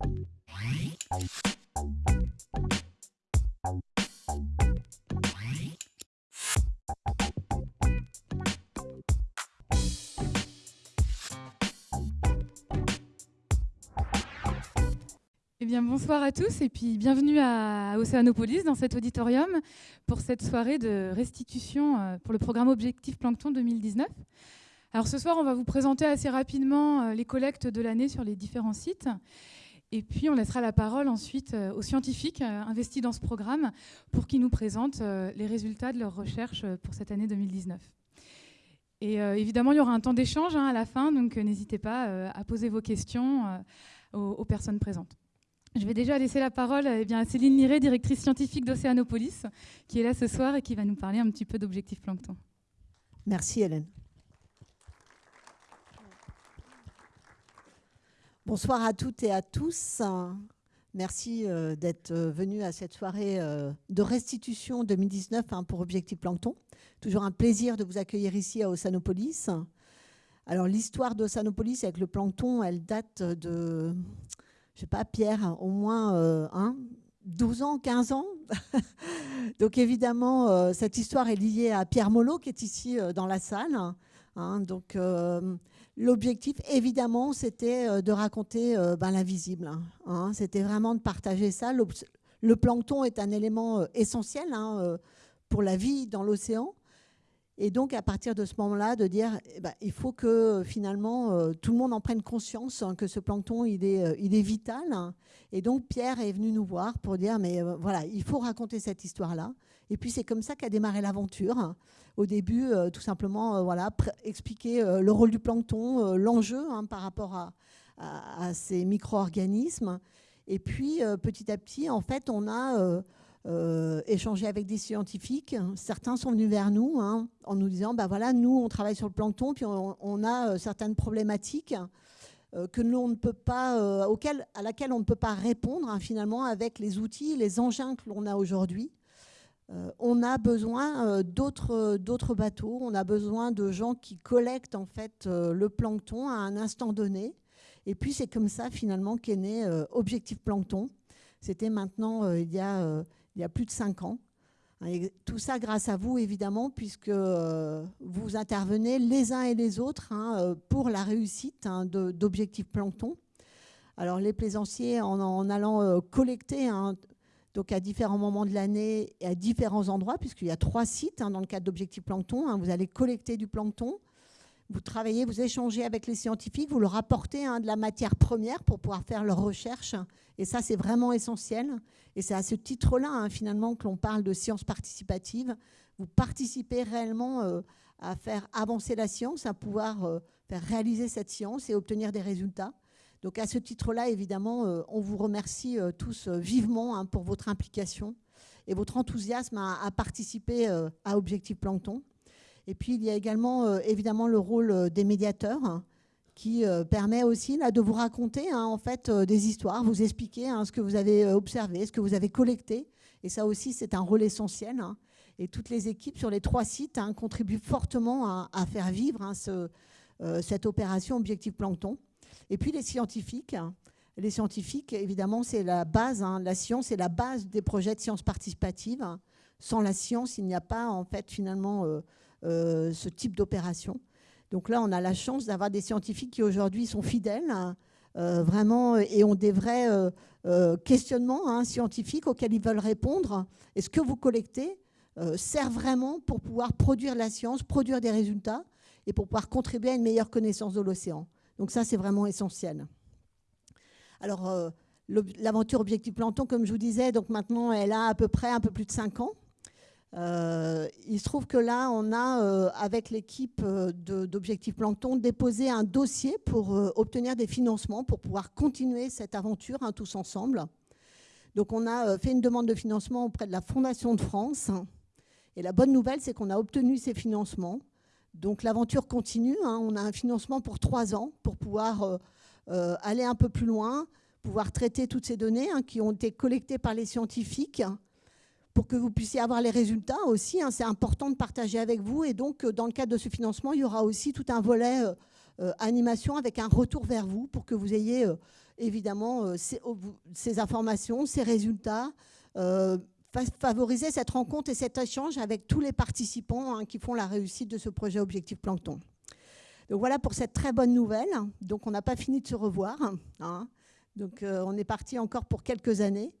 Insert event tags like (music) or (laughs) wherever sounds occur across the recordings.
Eh bien, bonsoir à tous et puis bienvenue à Océanopolis dans cet auditorium pour cette soirée de restitution euh, pour le programme Objectif Plancton 2019. Alors ce soir, on va vous présenter assez rapidement euh, les collectes de l'année sur les différents sites. Et puis on laissera la parole ensuite euh, aux scientifiques investis dans ce programme pour qu'ils nous présentent les résultats de leurs recherches pour cette année 2019. Et évidemment, il y aura un temps d'échange hein, à la fin, donc n'hésitez pas à poser vos questions aux personnes présentes. Je vais déjà laisser la parole eh à Céline Liré, directrice scientifique d'Océanopolis, qui est là ce soir et qui va nous parler un petit peu d'objectifs plancton. Merci Hélène. Bonsoir à toutes et à tous. Merci euh, d'être euh, venus à cette soirée euh, de restitution 2019 hein, pour Objectif Plancton. Toujours un plaisir de vous accueillir ici à Océanopolis. Alors l'histoire d'Océanopolis avec le plancton, elle date de je sais pas, Pierre, au moins euh, 12 ans, 15 ans. (laughs) donc évidemment, cette histoire est liée à Pierre Molot qui est ici dans la salle. Hein. donc l'objectif, évidemment, c'était de raconter ben, l'invisible. Hein. c'était vraiment de partager ça. Le, plancton est un élément essentiel hein, pour la vie dans l'océan. Et donc, à partir de ce moment-là, de dire, eh ben, il faut que finalement, euh, tout le monde en prenne conscience hein, que ce plancton, il est, euh, vital. Et donc, Pierre est venu nous voir pour dire, mais euh, voilà, il faut raconter cette histoire-là. Et puis, c'est comme ça qu'a démarré l'aventure. Au début, tout simplement, voilà, expliquer le rôle du plancton, l'enjeu hein, par rapport à, ces micro-organismes. Et puis, petit à petit, en fait, on a euh, échanger avec des scientifiques. Certains sont venus vers nous hein, en nous disant, bah voilà, nous, on travaille sur le plancton, puis on, a euh, certaines problématiques euh, que on ne peut pas, auxquelles, à laquelle on ne peut pas répondre hein, finalement avec les outils, les engins que l'on a aujourd'hui. On a besoin d'autres bateaux, on a besoin de gens qui collectent en fait le plancton à un instant donné. Et puis c'est comme ça finalement qu'est né Objectif Plancton. C'était maintenant il y a plus de cinq ans. tout ça grâce à vous, évidemment, puisque euh, vous intervenez les uns et les autres hein, euh, pour la réussite hein, d'Objectif Plancton. Alors, les plaisanciers, en, allant euh, collecter hein, donc à différents moments de l'année et à différents endroits, puisqu'il y a trois sites dans le cadre d'Objectif Plancton, vous allez collecter du plancton, vous travaillez, vous échangez avec les scientifiques, vous leur apportez de la matière première pour pouvoir faire leurs recherches. Et ça, c'est vraiment essentiel. Et c'est à ce titre-là, hein, finalement, que l'on parle de science participative. Vous participez réellement euh, à faire avancer la science, à pouvoir euh, faire réaliser cette science et obtenir des résultats. Donc à ce titre-là, évidemment, euh, on vous remercie tous vivement hein, pour votre implication et votre enthousiasme à, participer à Objectif Plancton. Et puis, il y a également, évidemment, le rôle des médiateurs hein, qui euh, permet aussi de vous raconter hein, en fait, euh, des histoires, vous expliquer ce que vous avez euh, observé, ce que vous avez collecté. Et ça aussi, c'est un rôle essentiel. Et toutes les équipes sur les trois sites contribuent fortement à, faire vivre ce, cette opération Objectif Plancton. Et puis les scientifiques. Les scientifiques, évidemment, c'est la base. la science est la base des projets de science participative. Sans la science, il n'y a pas en fait finalement ce type d'opération. Donc là, on a la chance d'avoir des scientifiques qui aujourd'hui sont fidèles, hein, euh, vraiment, et ont des vrais euh, euh, questionnements hein, scientifiques auxquels ils veulent répondre. Et ce que vous collectez sert vraiment pour pouvoir produire la science, produire des résultats, et pour pouvoir contribuer à une meilleure connaissance de l'océan. Donc ça, c'est vraiment essentiel. Alors, l'aventure Objectif Planton, comme je vous disais, donc maintenant, elle a à peu près un peu plus de 5 ans. Euh, il se trouve que là, on a, euh, avec l'équipe euh, d'Objectif Plancton, déposé un dossier pour obtenir des financements pour pouvoir continuer cette aventure hein, tous ensemble. Donc, on a fait une demande de financement auprès de la Fondation de France. Et la bonne nouvelle, c'est qu'on a obtenu ces financements. Donc, l'aventure continue. Hein. On a un financement pour trois ans pour pouvoir aller un peu plus loin, pouvoir traiter toutes ces données hein, qui ont été collectées par les scientifiques pour que vous puissiez avoir les résultats aussi. Hein, c'est important de partager avec vous. Et donc, euh, dans le cadre de ce financement, il y aura aussi tout un volet euh, euh, animation avec un retour vers vous pour que vous ayez évidemment ces, informations, ces résultats, favoriser cette rencontre et cet échange avec tous les participants hein, qui font la réussite de ce projet Objectif Plancton. Voilà pour cette très bonne nouvelle. Donc on n'a pas fini de se revoir. Hein. Donc on est parti encore pour quelques années.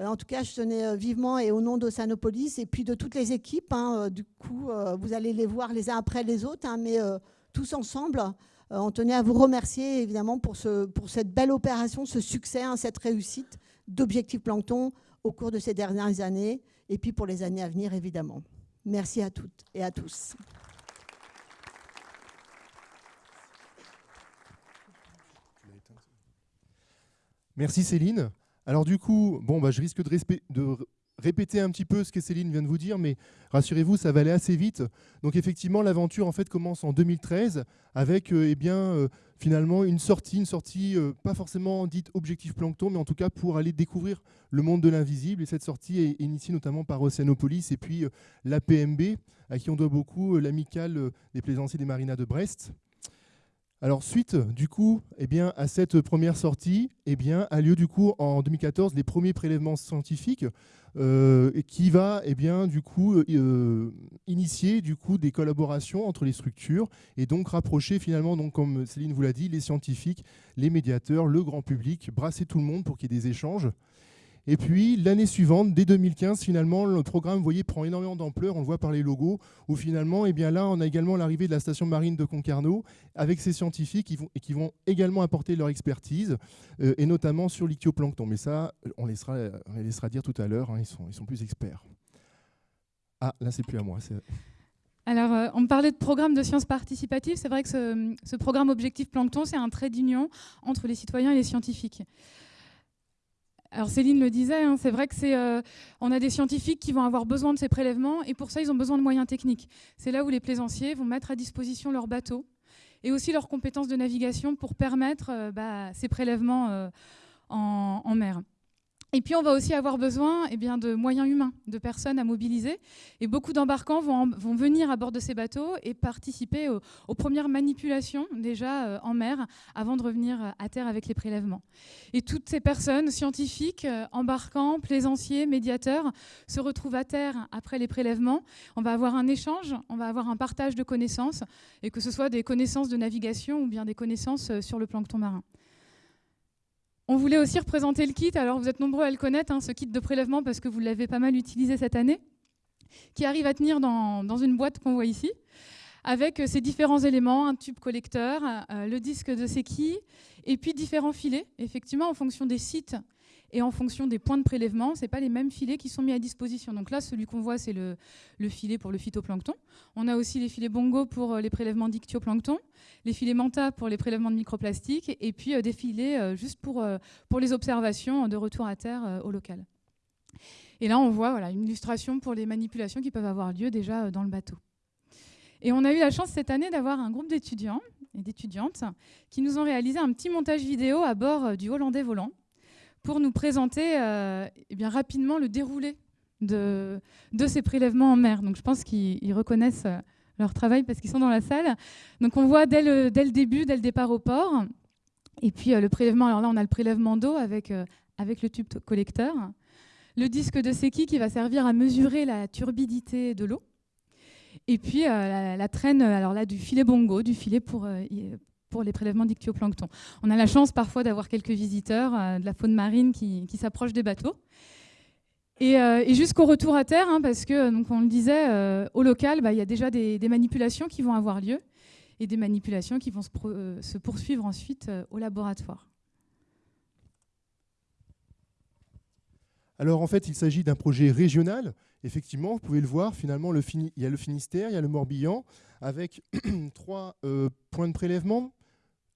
Euh, en tout cas, je tenais euh, vivement et au nom d'Oceanopolis et puis de toutes les équipes, hein, euh, du coup, vous allez les voir les uns après les autres, mais tous ensemble, on tenait à vous remercier évidemment pour, ce, pour cette belle opération, ce succès, cette réussite d'Objectif Plancton au cours de ces dernières années et puis pour les années à venir évidemment. Merci à toutes et à tous. Merci Céline. Alors du coup, bon, bah, je risque de, répéter un petit peu ce que Céline vient de vous dire, mais rassurez-vous, ça va aller assez vite. Donc effectivement, l'aventure en fait commence en 2013 avec euh, eh euh, finalement une sortie, une sortie euh, pas forcément dite objectif plancton, mais en tout cas pour aller découvrir le monde de l'invisible. Et cette sortie est initiée notamment par Océanopolis et puis l'APMB, à qui on doit beaucoup l'amicale des plaisanciers des marinas de Brest. Alors suite du coup eh bien, à cette première sortie, eh bien, a lieu du coup en 2014 les premiers prélèvements scientifiques euh, qui va eh bien, du coup, euh, initier du coup, des collaborations entre les structures et donc rapprocher finalement, donc, comme Céline vous l'a dit, les scientifiques, les médiateurs, le grand public, brasser tout le monde pour qu'il y ait des échanges. Et puis l'année suivante, dès 2015, finalement, le programme, vous voyez, prend énormément d'ampleur. On le voit par les logos, où finalement, eh bien là, on a également l'arrivée de la station marine de Concarneau, avec ses scientifiques qui vont, également apporter leur expertise, euh, et notamment sur l'ichtioplancton. Mais ça, on, laissera, les laissera dire tout à l'heure, hein, ils, sont, sont plus experts. Ah, là, c'est plus à moi. Alors, euh, on parlait de programme de sciences participatives. C'est vrai que ce, ce programme Objectif Plancton, c'est un trait d'union entre les citoyens et les scientifiques. Alors Céline le disait, hein, c'est vrai que c'est, euh, on a des scientifiques qui vont avoir besoin de ces prélèvements et pour ça ils ont besoin de moyens techniques. C'est là où les plaisanciers vont mettre à disposition leurs bateaux et aussi leurs compétences de navigation pour permettre euh, bah, ces prélèvements euh, en mer. Et puis, on va aussi avoir besoin eh bien, de moyens humains, de personnes à mobiliser. Et beaucoup d'embarquants vont, venir à bord de ces bateaux et participer aux, premières manipulations déjà euh, en mer avant de revenir à terre avec les prélèvements. Et toutes ces personnes, scientifiques, euh, embarquants, plaisanciers, médiateurs, se retrouvent à terre après les prélèvements. On va avoir un échange, on va avoir un partage de connaissances, et que ce soit des connaissances de navigation ou bien des connaissances euh, sur le plancton marin. On voulait aussi représenter le kit, alors vous êtes nombreux à le connaître, hein, ce kit de prélèvement, parce que vous l'avez pas mal utilisé cette année, qui arrive à tenir dans, une boîte qu'on voit ici, avec ces différents éléments, un tube collecteur, euh, le disque de séquille, et puis différents filets, effectivement en fonction des sites et en fonction des points de prélèvement, ce n'est pas les mêmes filets qui sont mis à disposition. Donc là, celui qu'on voit, c'est le, filet pour le phytoplancton. On a aussi les filets bongo pour euh, les prélèvements dictioplancton, les filets manta pour les prélèvements de microplastiques, et puis euh, des filets euh, juste pour, les observations de retour à terre au local. Et là, on voit voilà, une illustration pour les manipulations qui peuvent avoir lieu déjà dans le bateau. Et on a eu la chance cette année d'avoir un groupe d'étudiants et d'étudiantes qui nous ont réalisé un petit montage vidéo à bord du Hollandais volant pour nous présenter euh, eh bien, rapidement le déroulé de, de, ces prélèvements en mer. Donc je pense qu'ils reconnaissent euh, leur travail parce qu'ils sont dans la salle. Donc on voit dès le, dès le, début, dès le départ au port. Et puis euh, le prélèvement, alors là on a le prélèvement d'eau avec, avec le tube collecteur. Le disque de Seki qui va servir à mesurer la turbidité de l'eau. Et puis la, la, traîne alors là, du filet bongo, du filet pour, pour les prélèvements d'ictioplancton. On a la chance parfois d'avoir quelques visiteurs euh, de la faune marine qui, s'approchent des bateaux. Et, euh, jusqu'au retour à terre, hein, parce que, donc on le disait, euh, au local, bah, il y a déjà des, manipulations qui vont avoir lieu et des manipulations qui vont se, poursuivre ensuite au laboratoire. Alors en fait, il s'agit d'un projet régional. Effectivement, vous pouvez le voir, finalement, le il y a le Finistère, il y a le Morbihan, avec (clears throat) trois points de prélèvement,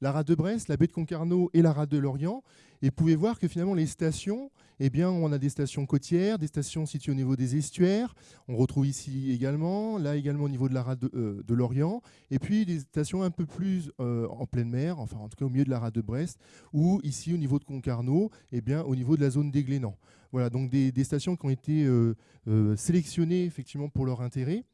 la rade de Brest, la baie de Concarneau et la rade de Lorient. Et vous pouvez voir que finalement les stations, eh bien, on a des stations côtières, des stations situées au niveau des estuaires. On retrouve ici également, là également au niveau de la rade de, euh, Lorient. Et puis des stations un peu plus euh, en pleine mer, enfin en tout cas au milieu de la rade de Brest, ou ici au niveau de Concarneau, eh bien, au niveau de la zone des Glénans. Voilà, donc des, stations qui ont été euh, sélectionnées effectivement pour leur intérêt.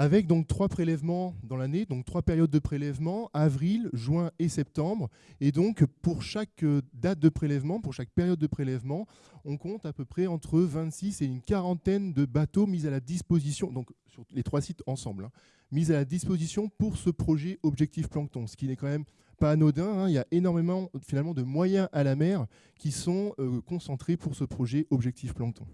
Avec donc trois prélèvements dans l'année, donc trois périodes de prélèvement, avril, juin et septembre. Et donc pour chaque euh, date de prélèvement, pour chaque période de prélèvement, on compte à peu près entre 26 et une quarantaine de bateaux mis à la disposition, donc sur les trois sites ensemble, hein, mis à la disposition pour ce projet Objectif Plancton, ce qui n'est quand même pas anodin. Hein. il y a énormément finalement de moyens à la mer qui sont euh, concentrés pour ce projet Objectif Plancton.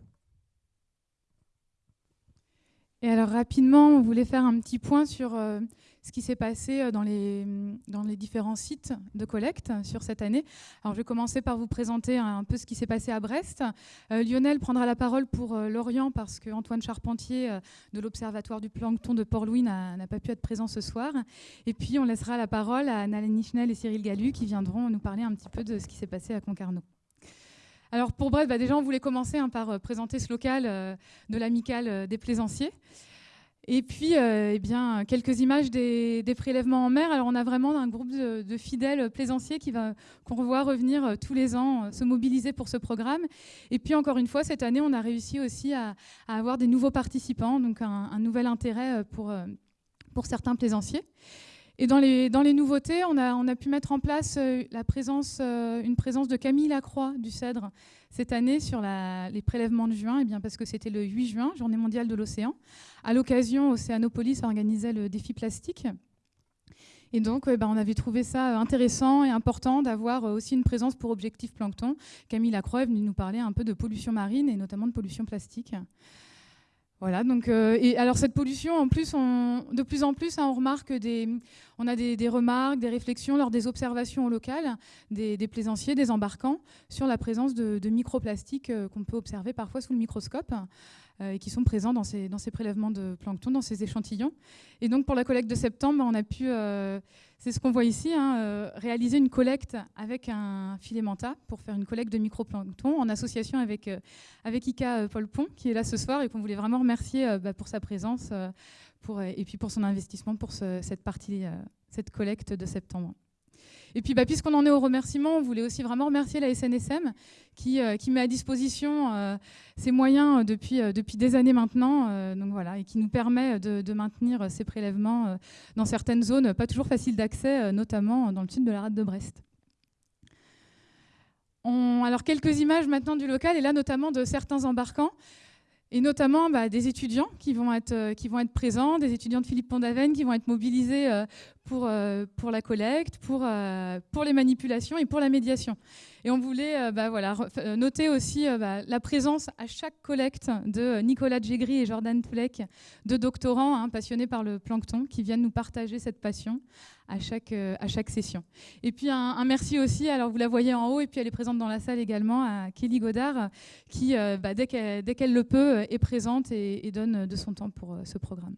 Et alors rapidement, on voulait faire un petit point sur euh, ce qui s'est passé euh, dans les, dans les différents sites de collecte sur cette année. Alors je vais commencer par vous présenter un peu ce qui s'est passé à Brest. Euh, Lionel prendra la parole pour Lorient parce que Antoine Charpentier de l'Observatoire du plancton de Port-Louis n'a pas pu être présent ce soir. Et puis on laissera la parole à Nalène Nichnel et Cyril Gallu qui viendront nous parler un petit peu de ce qui s'est passé à Concarneau. Alors pour Brest, bah, déjà on voulait commencer hein, par euh, présenter ce local euh, de l'amicale euh, des plaisanciers. Et puis, eh bien, quelques images des, prélèvements en mer. Alors, on a vraiment un groupe de, fidèles plaisanciers qui va, qu'on revoit revenir tous les ans, se mobiliser pour ce programme. Et puis, encore une fois, cette année, on a réussi aussi à, avoir des nouveaux participants, donc un, nouvel intérêt pour certains plaisanciers. Et dans les, dans les nouveautés, on a, on a, pu mettre en place euh, la présence, euh, une présence de Camille Lacroix du Cèdre cette année sur les prélèvements de juin, et eh bien parce que c'était le 8 juin, journée mondiale de l'océan. À l'occasion, Océanopolis organisait le défi plastique. Et donc, ben, on avait trouvé ça intéressant et important d'avoir aussi une présence pour Objectif Plancton. Camille Lacroix est venue nous parler un peu de pollution marine et notamment de pollution plastique. Voilà, donc, euh, et alors cette pollution, en plus, de plus en plus, hein, on remarque des, on a des, remarques, des réflexions lors des observations locales des, des plaisanciers, des embarquants, sur la présence de, microplastiques euh, qu'on peut observer parfois sous le microscope et qui sont présents dans ces, dans ces prélèvements de plancton, dans ces échantillons. Et donc pour la collecte de septembre, on a pu c'est ce qu'on voit ici, hein, euh, réaliser une collecte avec un filet manta pour faire une collecte de microplancton en association avec, euh, avec Ika euh, Paul Pont qui est là ce soir et qu'on voulait vraiment remercier bah, pour sa présence pour, et puis pour son investissement pour cette partie, cette collecte de septembre. Et puis, bah, puisqu'on en est au remerciement, on voulait aussi vraiment remercier la SNSM qui, euh, qui met à disposition euh, ses moyens euh, depuis, depuis des années maintenant, donc voilà, et qui nous permet de, maintenir ces prélèvements dans certaines zones pas toujours faciles d'accès, notamment dans le sud de la rade de Brest. alors quelques images maintenant du local, et là notamment de certains embarquants et notamment bah, des étudiants qui vont, être, présents, des étudiants de Philippe Pondavenne qui vont être mobilisés euh, pour la collecte, pour, euh, pour les manipulations et pour la médiation. Et on voulait euh, bah, voilà, noter aussi bah, la présence à chaque collecte de Nicolas Djegri et Jordan Toulek, deux doctorants hein, passionnés par le plancton, qui viennent nous partager cette passion à chaque, à chaque session. Et puis un, merci aussi, alors vous la voyez en haut, et puis elle est présente dans la salle également, à Kelly Godard, qui, bah, dès qu'elle le peut, est présente et donne de son temps pour ce programme.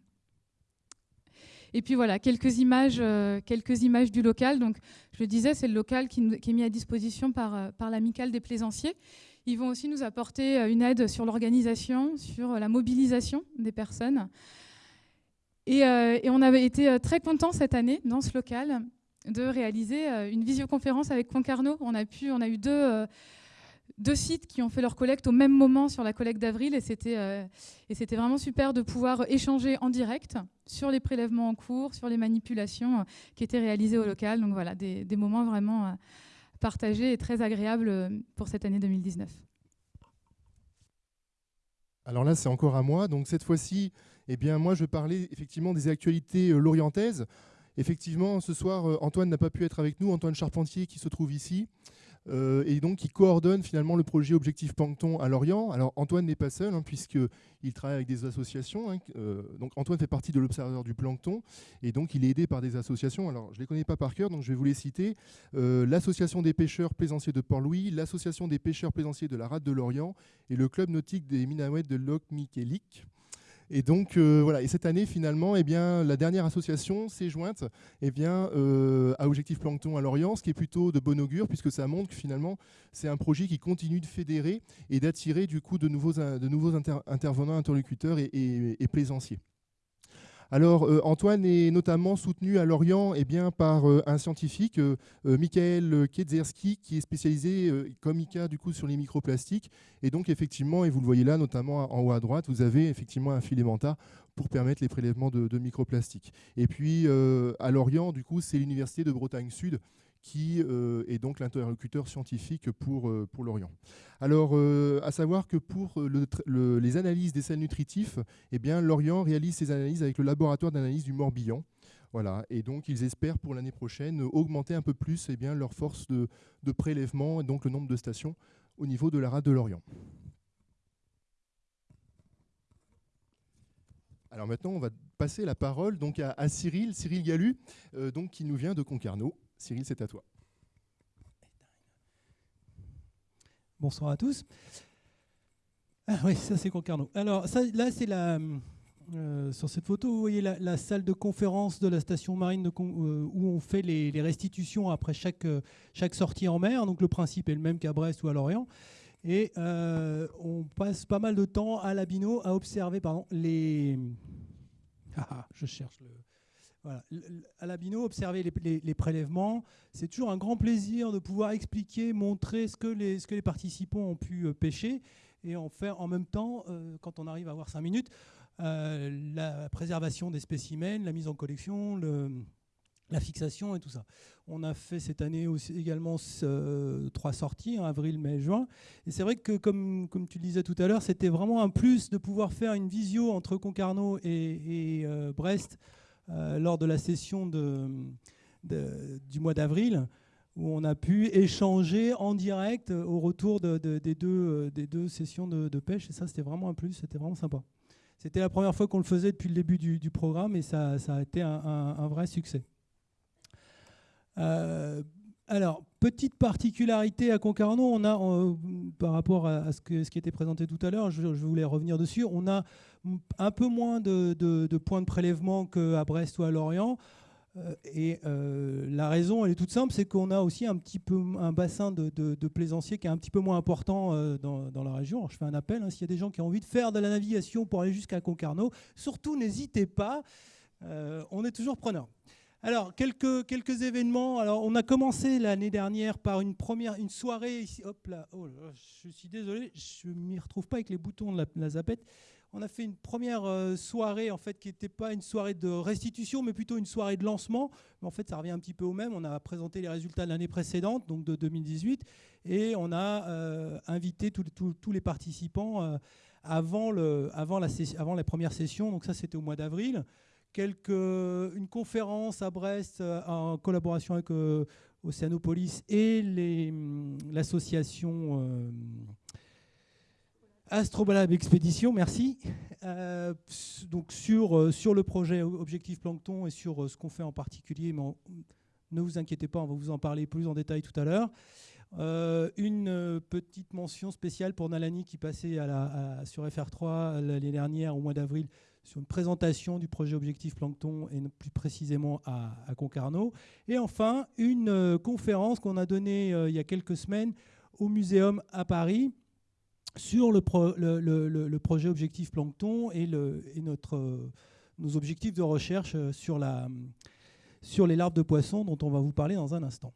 Et puis voilà, quelques images, euh, quelques images du local. Donc, je le disais, c'est le local qui, est mis à disposition par, euh, par l'amicale des plaisanciers. Ils vont aussi nous apporter euh, une aide sur l'organisation, sur la mobilisation des personnes. Et, on avait été très contents cette année, dans ce local, de réaliser une visioconférence avec Concarneau. On a, pu, on a eu deux deux sites qui ont fait leur collecte au même moment sur la collecte d'avril et c'était euh, vraiment super de pouvoir échanger en direct sur les prélèvements en cours, sur les manipulations euh, qui étaient réalisées au local. Donc voilà, des, moments vraiment euh, partagés et très agréables pour cette année 2019. Alors là, c'est encore à moi. Donc cette fois-ci, eh bien, moi, je parlais effectivement des actualités lorientaises. Effectivement, ce soir, Antoine n'a pas pu être avec nous, Antoine Charpentier qui se trouve ici. Euh, et donc qui coordonne finalement le projet Objectif Plancton à Lorient. Alors Antoine n'est pas seul, hein, puisqu'il travaille avec des associations. Hein, euh, donc Antoine fait partie de l'Observatoire du Plancton, et donc il est aidé par des associations. Alors je ne les connais pas par cœur, donc je vais vous les citer. Euh, L'Association des pêcheurs plaisanciers de Port-Louis, l'Association des pêcheurs plaisanciers de la Rade de Lorient, et le Club nautique des Minahouettes de Loc Miquelic. Et donc euh, voilà, et cette année finalement, eh bien, la dernière association s'est jointe eh bien, euh, à Objectif Plancton à Lorient, ce qui est plutôt de bon augure puisque ça montre que finalement c'est un projet qui continue de fédérer et d'attirer du coup de nouveaux, de nouveaux intervenants, interlocuteurs et, plaisanciers. Alors, euh, Antoine est notamment soutenu à Lorient eh par euh, un scientifique, euh, Michael Kiedzerski, qui est spécialisé comme ICA du coup, sur les microplastiques. Et donc, effectivement, et vous le voyez là, notamment en haut à droite, vous avez effectivement un filamenta pour permettre les prélèvements de, de microplastiques. Et puis, à Lorient, du coup, c'est l'Université de Bretagne Sud qui euh, est donc l'interlocuteur scientifique pour, euh, pour l'Orient. Alors, euh, à savoir que pour les analyses des sels nutritifs, eh bien, l'Orient réalise ses analyses avec le laboratoire d'analyse du Morbihan. Voilà, et donc ils espèrent pour l'année prochaine augmenter un peu plus eh bien, leur force de, prélèvement et donc le nombre de stations au niveau de la rade de l'Orient. Alors maintenant, on va passer la parole donc à, Cyril, Cyril Galu, donc, qui nous vient de Concarneau. Cyril, c'est à toi. Bonsoir à tous. Ah oui, ça c'est Concarneau. Alors là, c'est la... Euh, sur cette photo, vous voyez la, salle de conférence de la station marine euh, où on fait les, restitutions après chaque, euh, chaque sortie en mer. Donc le principe est le même qu'à Brest ou à Lorient. Et on passe pas mal de temps à l'Abino à observer pardon, les... (laughs) Ah, ah, je cherche le... Voilà. À l'Abino, observer les, prélèvements, c'est toujours un grand plaisir de pouvoir expliquer, montrer ce que les, participants ont pu euh, pêcher et en faire en même temps, euh, quand on arrive à avoir cinq minutes, euh, la préservation des spécimens, la mise en collection, le, la fixation et tout ça. On a fait cette année également trois sorties, en avril, mai, juin. Et c'est vrai que, comme, tu le disais tout à l'heure, c'était vraiment un plus de pouvoir faire une visio entre Concarneau et Brest euh, lors de la session du mois d'avril, où on a pu échanger en direct au retour des, deux, des deux sessions de, pêche. Et ça, c'était vraiment un plus, c'était vraiment sympa. C'était la première fois qu'on le faisait depuis le début du, programme et ça, a été un, vrai succès. Euh, alors, petite particularité à Concarneau, on a, euh, par rapport à, ce, que, ce, qui était présenté tout à l'heure, je, voulais revenir dessus, on a un peu moins de, points de prélèvement qu'à Brest ou à Lorient. Euh, et euh, la raison, elle est toute simple, c'est qu'on a aussi un petit peu un bassin de, plaisanciers qui est un petit peu moins important dans, la région. je fais un appel, hein, s'il y a des gens qui ont envie de faire de la navigation pour aller jusqu'à Concarneau, surtout n'hésitez pas, on est toujours preneur. Alors, quelques, quelques événements. Alors, on a commencé l'année dernière par une première une soirée ici. Hop là, oh je suis désolé, je ne m'y retrouve pas avec les boutons de la, zapette. On a fait une première euh, soirée en fait qui n'était pas une soirée de restitution, mais plutôt une soirée de lancement. Mais en fait, ça revient un petit peu au même. On a présenté les résultats de l'année précédente, donc de 2018, et on a euh, invité tous les participants euh, avant, le, avant, la, avant la première session. Donc ça, c'était au mois d'avril une conférence à Brest euh, en collaboration avec euh, Océanopolis et hum, l'association euh, Astrobalab Expédition, merci. donc sur, sur le projet Objectif Plancton et sur ce qu'on fait en particulier, mais ne vous inquiétez pas, on va vous en parler plus en détail tout à l'heure. une petite mention spéciale pour Nalani qui passait sur FR3 l'année dernière au mois d'avril sur une présentation du projet Objectif Plancton et plus précisément à, Concarneau. Et enfin, une euh, conférence qu'on a donnée euh, il y a quelques semaines au Muséum à Paris sur le, projet Objectif Plancton et, euh, nos objectifs de recherche sur les larves de poissons dont on va vous parler dans un instant.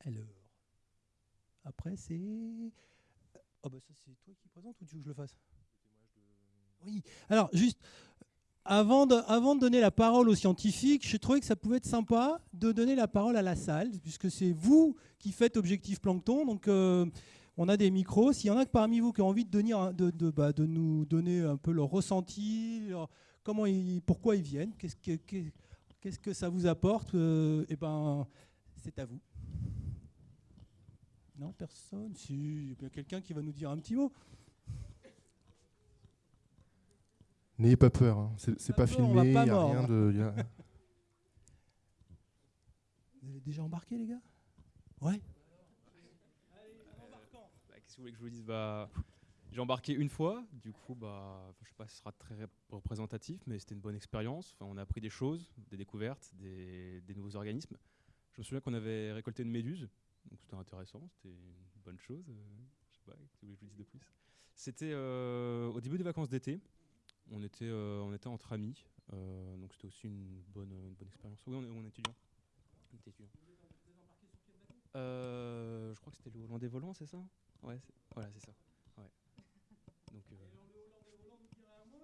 Alors, après c'est... Oh bah ça c'est toi qui présente ou tu veux que je le fasse? Oui, alors juste, avant de, donner la parole aux scientifiques, je trouvais que ça pouvait être sympa de donner la parole à la salle, puisque c'est vous qui faites Objectif Plancton. Donc, euh, on a des micros. S'il y en a que parmi vous qui ont envie bah, de nous donner un peu leur ressenti, comment ils, pourquoi ils viennent, qu'est-ce que, qu'est-ce que ça vous apporte, euh, eh ben, c'est à vous. Non, personne Si, il y a quelqu'un qui va nous dire un petit mot. N'ayez pas peur, hein. c'est pas, filmé, il n'y a rien de. Vous avez déjà embarqué, les gars? Ouais bah, Qu'est-ce que vous voulez que je vous dise? Bah, J'ai embarqué une fois, du coup, bah, je sais pas si ce sera très représentatif, mais c'était une bonne expérience. Enfin, on a appris des choses, des découvertes, des, nouveaux organismes. Je me souviens qu'on avait récolté une méduse, donc c'était intéressant, c'était une bonne chose. Euh, je sais pas, qu'est-ce que vous voulez que je vous dise de plus? C'était euh, au début des vacances d'été. On était, on était entre amis, donc c'était aussi une bonne, une bonne expérience. Oui, on est, on est étudiant. je crois que c'était le Hollandais volant, c'est ça? Ouais, voilà, c'est ça. Ouais. Donc, euh...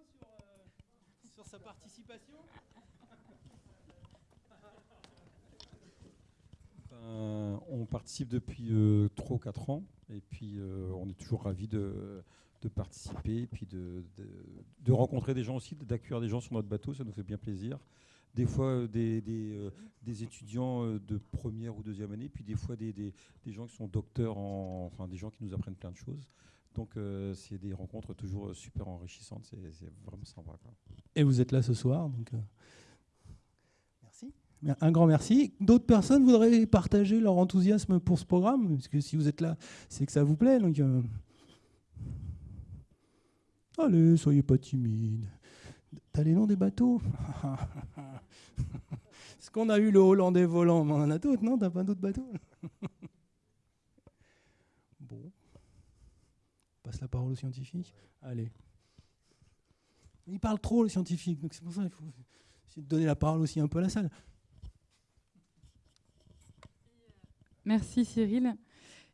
sur, euh, sur sa participation? Ben, On participe depuis euh, 3 ou 4 ans et puis euh, on est toujours ravis de, de participer puis de, de, de rencontrer des gens aussi, d'accueillir des gens sur notre bateau, ça nous fait bien plaisir des fois euh, des, des, euh, des, étudiants euh, de première ou deuxième année, puis des fois des, des, gens qui sont docteurs, en, enfin des gens qui nous apprennent plein de choses. Donc c'est des rencontres toujours super enrichissantes, c'est vraiment sympa. Et vous êtes là ce soir, donc merci. Un grand merci. D'autres personnes voudraient partager leur enthousiasme pour ce programme, parce que si vous êtes là, c'est que ça vous plaît. Donc, Allez, soyez pas timide. T'as les noms des bateaux (laughs) Est-ce qu'on a eu le Hollandais volant On en a d'autres, non? T'as pas d'autres bateaux? (laughs) Bon. On passe la parole aux scientifiques. Allez. Il parle trop, le scientifique, donc c'est pour ça qu'il faut essayer de donner la parole aussi un peu à la salle. Merci Cyril.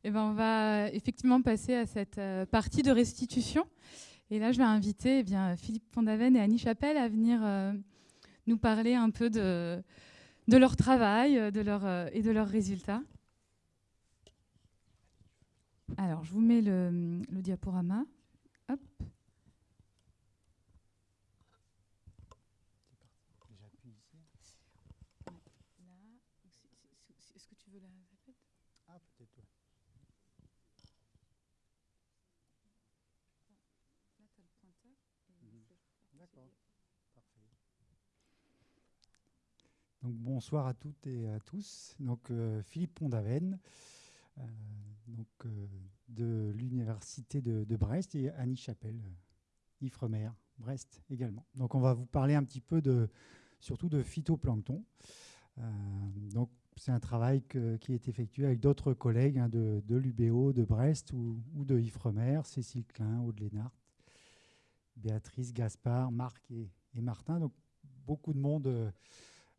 Eh ben, on va effectivement passer à cette euh, partie de restitution. Et là, je vais inviter eh bien, Philippe Fondaven et Annie Chapelle à venir euh, nous parler un peu de, de leur travail de leur, euh, et de leurs résultats. Alors, je vous mets le, le diaporama. Hop. Est-ce que tu veux la Ah, peut-être, Donc, bonsoir à toutes et à tous. Donc, euh, Philippe Pondaven, euh, donc, euh, de l'Université de, Brest, et Annie Chapelle, Ifremer, Brest également. Donc, on va vous parler un petit peu de, surtout de phytoplancton. donc, c'est un travail qui est effectué avec d'autres collègues hein, de, l'UBO, de Brest ou, de Ifremer, Cécile Klein, Aude Béatrice, Gaspard, Marc et, Martin. Beaucoup de monde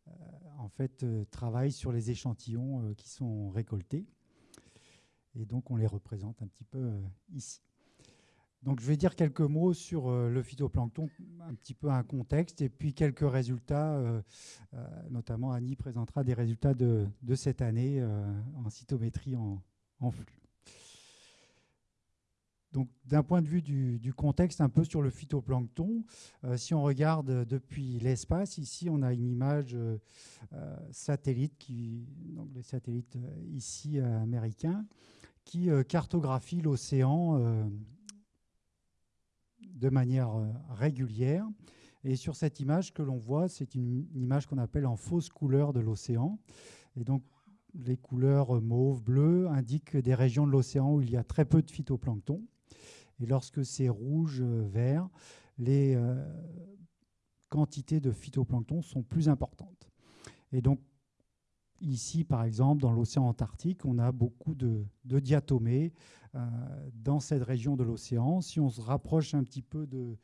euh, en fait, euh, travaille sur les échantillons euh, qui sont récoltés. Et donc, on les représente un petit peu ici. Donc, je vais dire quelques mots sur le phytoplancton, un petit peu un contexte, et puis quelques résultats. notamment, Annie présentera des résultats de, cette année en cytométrie en flux. Donc, d'un point de vue du, contexte, un peu sur le phytoplancton, euh, si on regarde depuis l'espace, ici, on a une image euh, euh, satellite, donc les satellites ici américains, qui cartographie l'océan de manière régulière. Et sur cette image que l'on voit, c'est une, une, image qu'on appelle en fausse couleur de l'océan. Et donc, les couleurs mauve, bleu indiquent des régions de l'océan où il y a très peu de phytoplancton. Et lorsque c'est rouge, euh, vert, les euh, quantités de phytoplancton sont plus importantes. Et donc, ici, par exemple, dans l'océan Antarctique, on a beaucoup de, diatomées euh, dans cette région de l'océan. Si on se rapproche un petit peu de,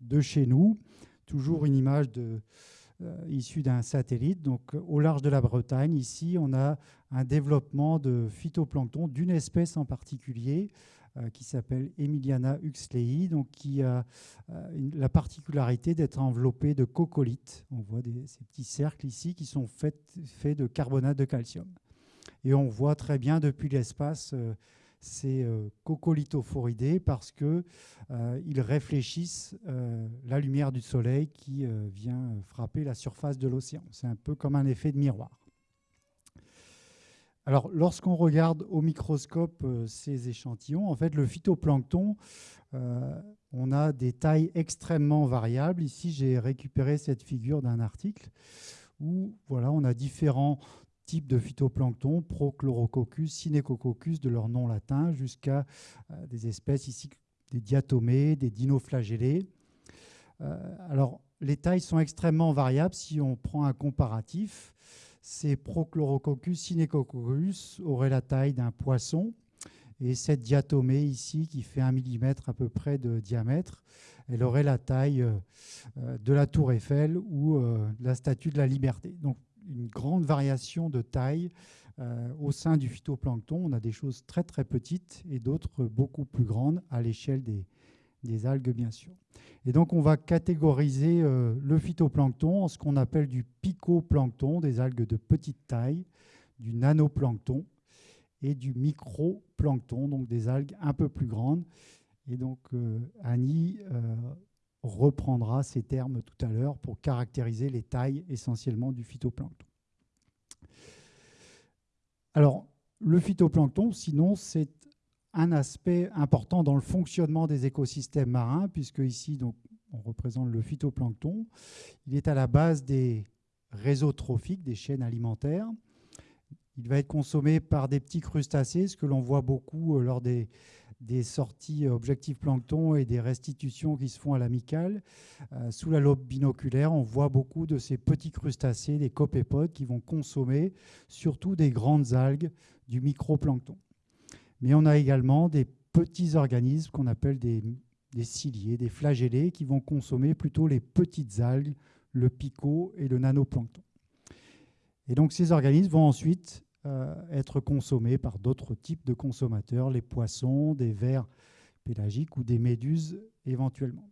de chez nous, toujours une image issue d'un satellite. Donc, au large de la Bretagne, ici, on a un développement de phytoplancton d'une espèce en particulier qui s'appelle Emiliana huxley, donc qui a euh, la particularité d'être enveloppée de coccolite. On voit ces petits cercles ici qui sont faits, de carbonate de calcium. Et on voit très bien depuis l'espace euh, ces coccolithophoridés parce qu'ils réfléchissent la lumière du soleil qui vient frapper la surface de l'océan. C'est un peu comme un effet de miroir. Alors, lorsqu'on regarde au microscope euh, ces échantillons, en fait, le phytoplancton, euh, on a des tailles extrêmement variables. Ici, j'ai récupéré cette figure d'un article où on a différents types de phytoplancton, Prochlorococcus, Synechococcus, de leur nom latin, jusqu'à euh, des espèces ici, des diatomées, des dinoflagellés. alors, les tailles sont extrêmement variables si on prend un comparatif ces Prochlorococcus, Synechococcus auraient la taille d'un poisson Et cette diatomée ici, qui fait un millimètre à peu près de diamètre, elle aurait la taille euh, de la tour Eiffel ou euh, la statue de la liberté. Donc une grande variation de taille euh, au sein du phytoplancton. On a des choses très très petites et d'autres beaucoup plus grandes à l'échelle des, des algues, bien sûr. Et donc, on va catégoriser le phytoplancton en ce qu'on appelle du picoplancton, des algues de petite taille, du nanoplancton et du microplancton, donc des algues un peu plus grandes. Et donc, euh, Annie euh, reprendra ces termes tout à l'heure pour caractériser les tailles essentiellement du phytoplancton. Alors, le phytoplancton, sinon, c'est un aspect important dans le fonctionnement des écosystèmes marins, puisque ici, donc, on représente le phytoplancton. Il est à la base des réseaux trophiques, des chaînes alimentaires. Il va être consommé par des petits crustacés, ce que l'on voit beaucoup euh, lors des, sorties euh, objectifs plancton et des restitutions qui se font à l'amicale. Euh, sous la lobe binoculaire, on voit beaucoup de ces petits crustacés, des copépodes, qui vont consommer surtout des grandes algues du microplancton. Mais on a également des petits organismes qu'on appelle des, ciliés, des flagellés, qui vont consommer plutôt les petites algues, le picot et le nanoplancton. Et donc ces organismes vont ensuite euh, être consommés par d'autres types de consommateurs, les poissons, des vers pélagiques ou des méduses éventuellement.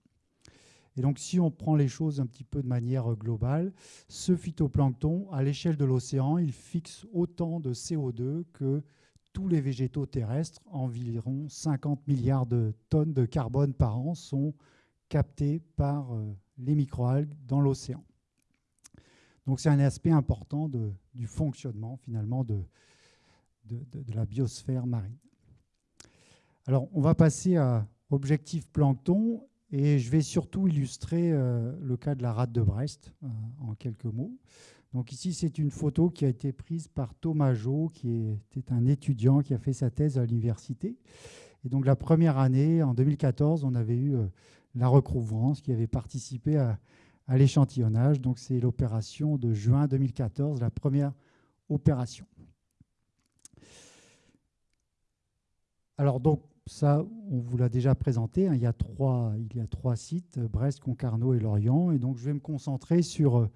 Et donc si on prend les choses un petit peu de manière globale, ce phytoplancton, à l'échelle de l'océan, il fixe autant de CO2 que tous les végétaux terrestres, environ 50 milliards de tonnes de carbone par an sont captés par euh, les microalgues dans l'océan. Donc c'est un aspect important du fonctionnement finalement de, de, la biosphère marine. Alors on va passer à objectif plancton et je vais surtout illustrer euh, le cas de la rate de Brest euh, en quelques mots. Donc ici c'est une photo qui a été prise par Thomas Jo qui était un étudiant qui a fait sa thèse à l'université. Et donc la première année, en 2014, on avait eu euh, la recouvrance qui avait participé à, l'échantillonnage. Donc c'est l'opération de juin 2014, la première opération. Alors donc ça, on vous l'a déjà présenté. Hein. il, y a trois, il y a trois sites, Brest, Concarneau et Lorient. Et donc je vais me concentrer sur euh,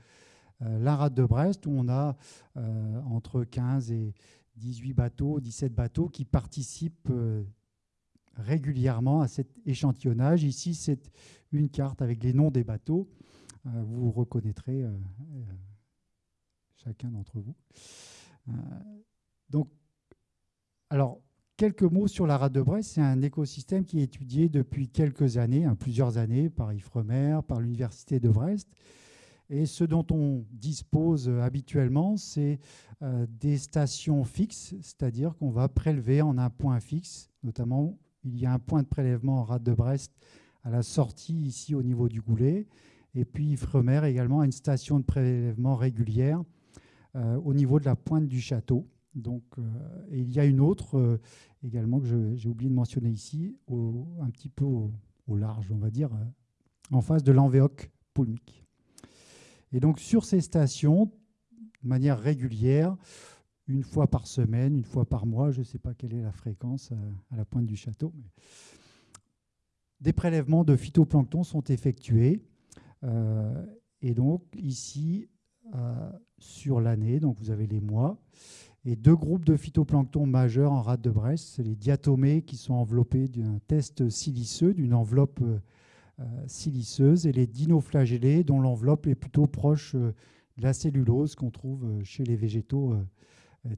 la rade de Brest, où on a euh, entre 15 et 18 bateaux, 17 bateaux qui participent euh, régulièrement à cet échantillonnage. Ici, c'est une carte avec les noms des bateaux. Euh, vous reconnaîtrez euh, euh, chacun d'entre vous. donc, quelques mots sur la rade de Brest. C'est un écosystème qui est étudié depuis quelques années, hein, plusieurs années, par Ifremer, par l'Université de Brest. Et ce dont on dispose habituellement, c'est des stations fixes, c'est-à-dire qu'on va prélever en un point fixe. Notamment, il y a un point de prélèvement en rade de Brest à la sortie ici au niveau du goulet. Et puis Ifremer également a une station de prélèvement régulière euh, au niveau de la pointe du château. Donc, euh, et il y a une autre euh, également que j'ai oublié de mentionner ici, un petit peu au, large, on va dire, en face de l'envéoc poulmique. Et donc sur ces stations, de manière régulière, une fois par semaine, une fois par mois, je ne sais pas quelle est la fréquence à la pointe du château, des prélèvements de phytoplancton sont effectués euh, et donc ici, euh, sur l'année, donc vous avez les mois, et deux groupes de phytoplancton majeurs en rade de Brest, c'est les diatomées qui sont enveloppés d'un test siliceux, d'une enveloppe euh, siliceuse, et les dinoflagellés dont l'enveloppe est plutôt proche de la cellulose qu'on trouve chez les végétaux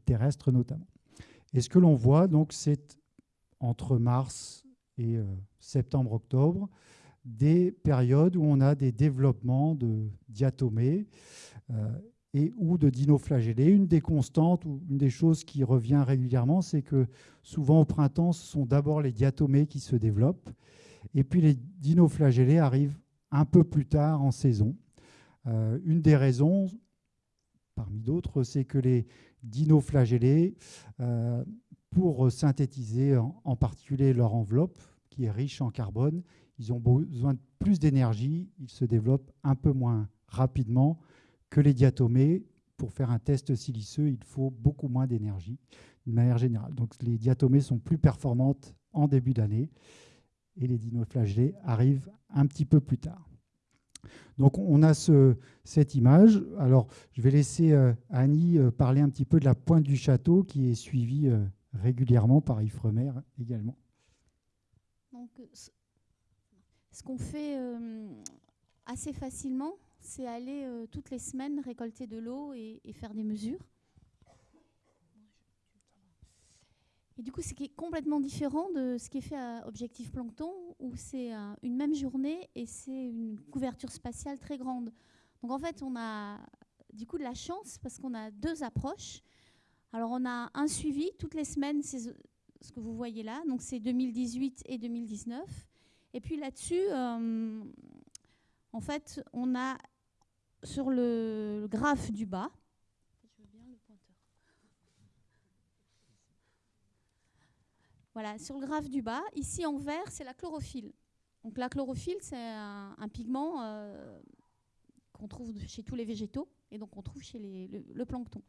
terrestres notamment. Et ce que l'on voit, donc, c'est entre mars et septembre-octobre, des périodes où on a des développements de diatomées euh, et ou de dinoflagellés. Une des constantes ou une des choses qui revient régulièrement, c'est que souvent au printemps, ce sont d'abord les diatomées qui se développent et puis les dinoflagellés arrivent un peu plus tard en saison. Euh, une des raisons, parmi d'autres, c'est que les dinoflagellés, euh, pour synthétiser en particulier leur enveloppe, qui est riche en carbone, ils ont besoin de plus d'énergie, ils se développent un peu moins rapidement que les diatomées. Pour faire un test siliceux, il faut beaucoup moins d'énergie. d'une manière générale. Donc les diatomées sont plus performantes en début d'année et les dinoflagellés arrivent un petit peu plus tard. Donc on a ce, cette image. Alors je vais laisser euh, Annie euh, parler un petit peu de la pointe du château qui est suivie euh, régulièrement par Ifremer également. Donc, ce qu'on fait assez facilement, c'est aller toutes les semaines récolter de l'eau et, faire des mesures. Du coup, c'est complètement différent de ce qui est fait à Objectif Plancton, où c'est une même journée et c'est une couverture spatiale très grande. Donc en fait, on a du coup de la chance parce qu'on a deux approches. Alors on a un suivi toutes les semaines, c'est ce que vous voyez là, donc c'est 2018 et 2019. Et puis là-dessus, euh, en fait, on a sur le graphe du bas, Voilà, sur le graphe du bas, ici en vert, c'est la chlorophylle. Donc la chlorophylle, c'est un, pigment euh, qu'on trouve chez tous les végétaux et donc on trouve chez le, plancton.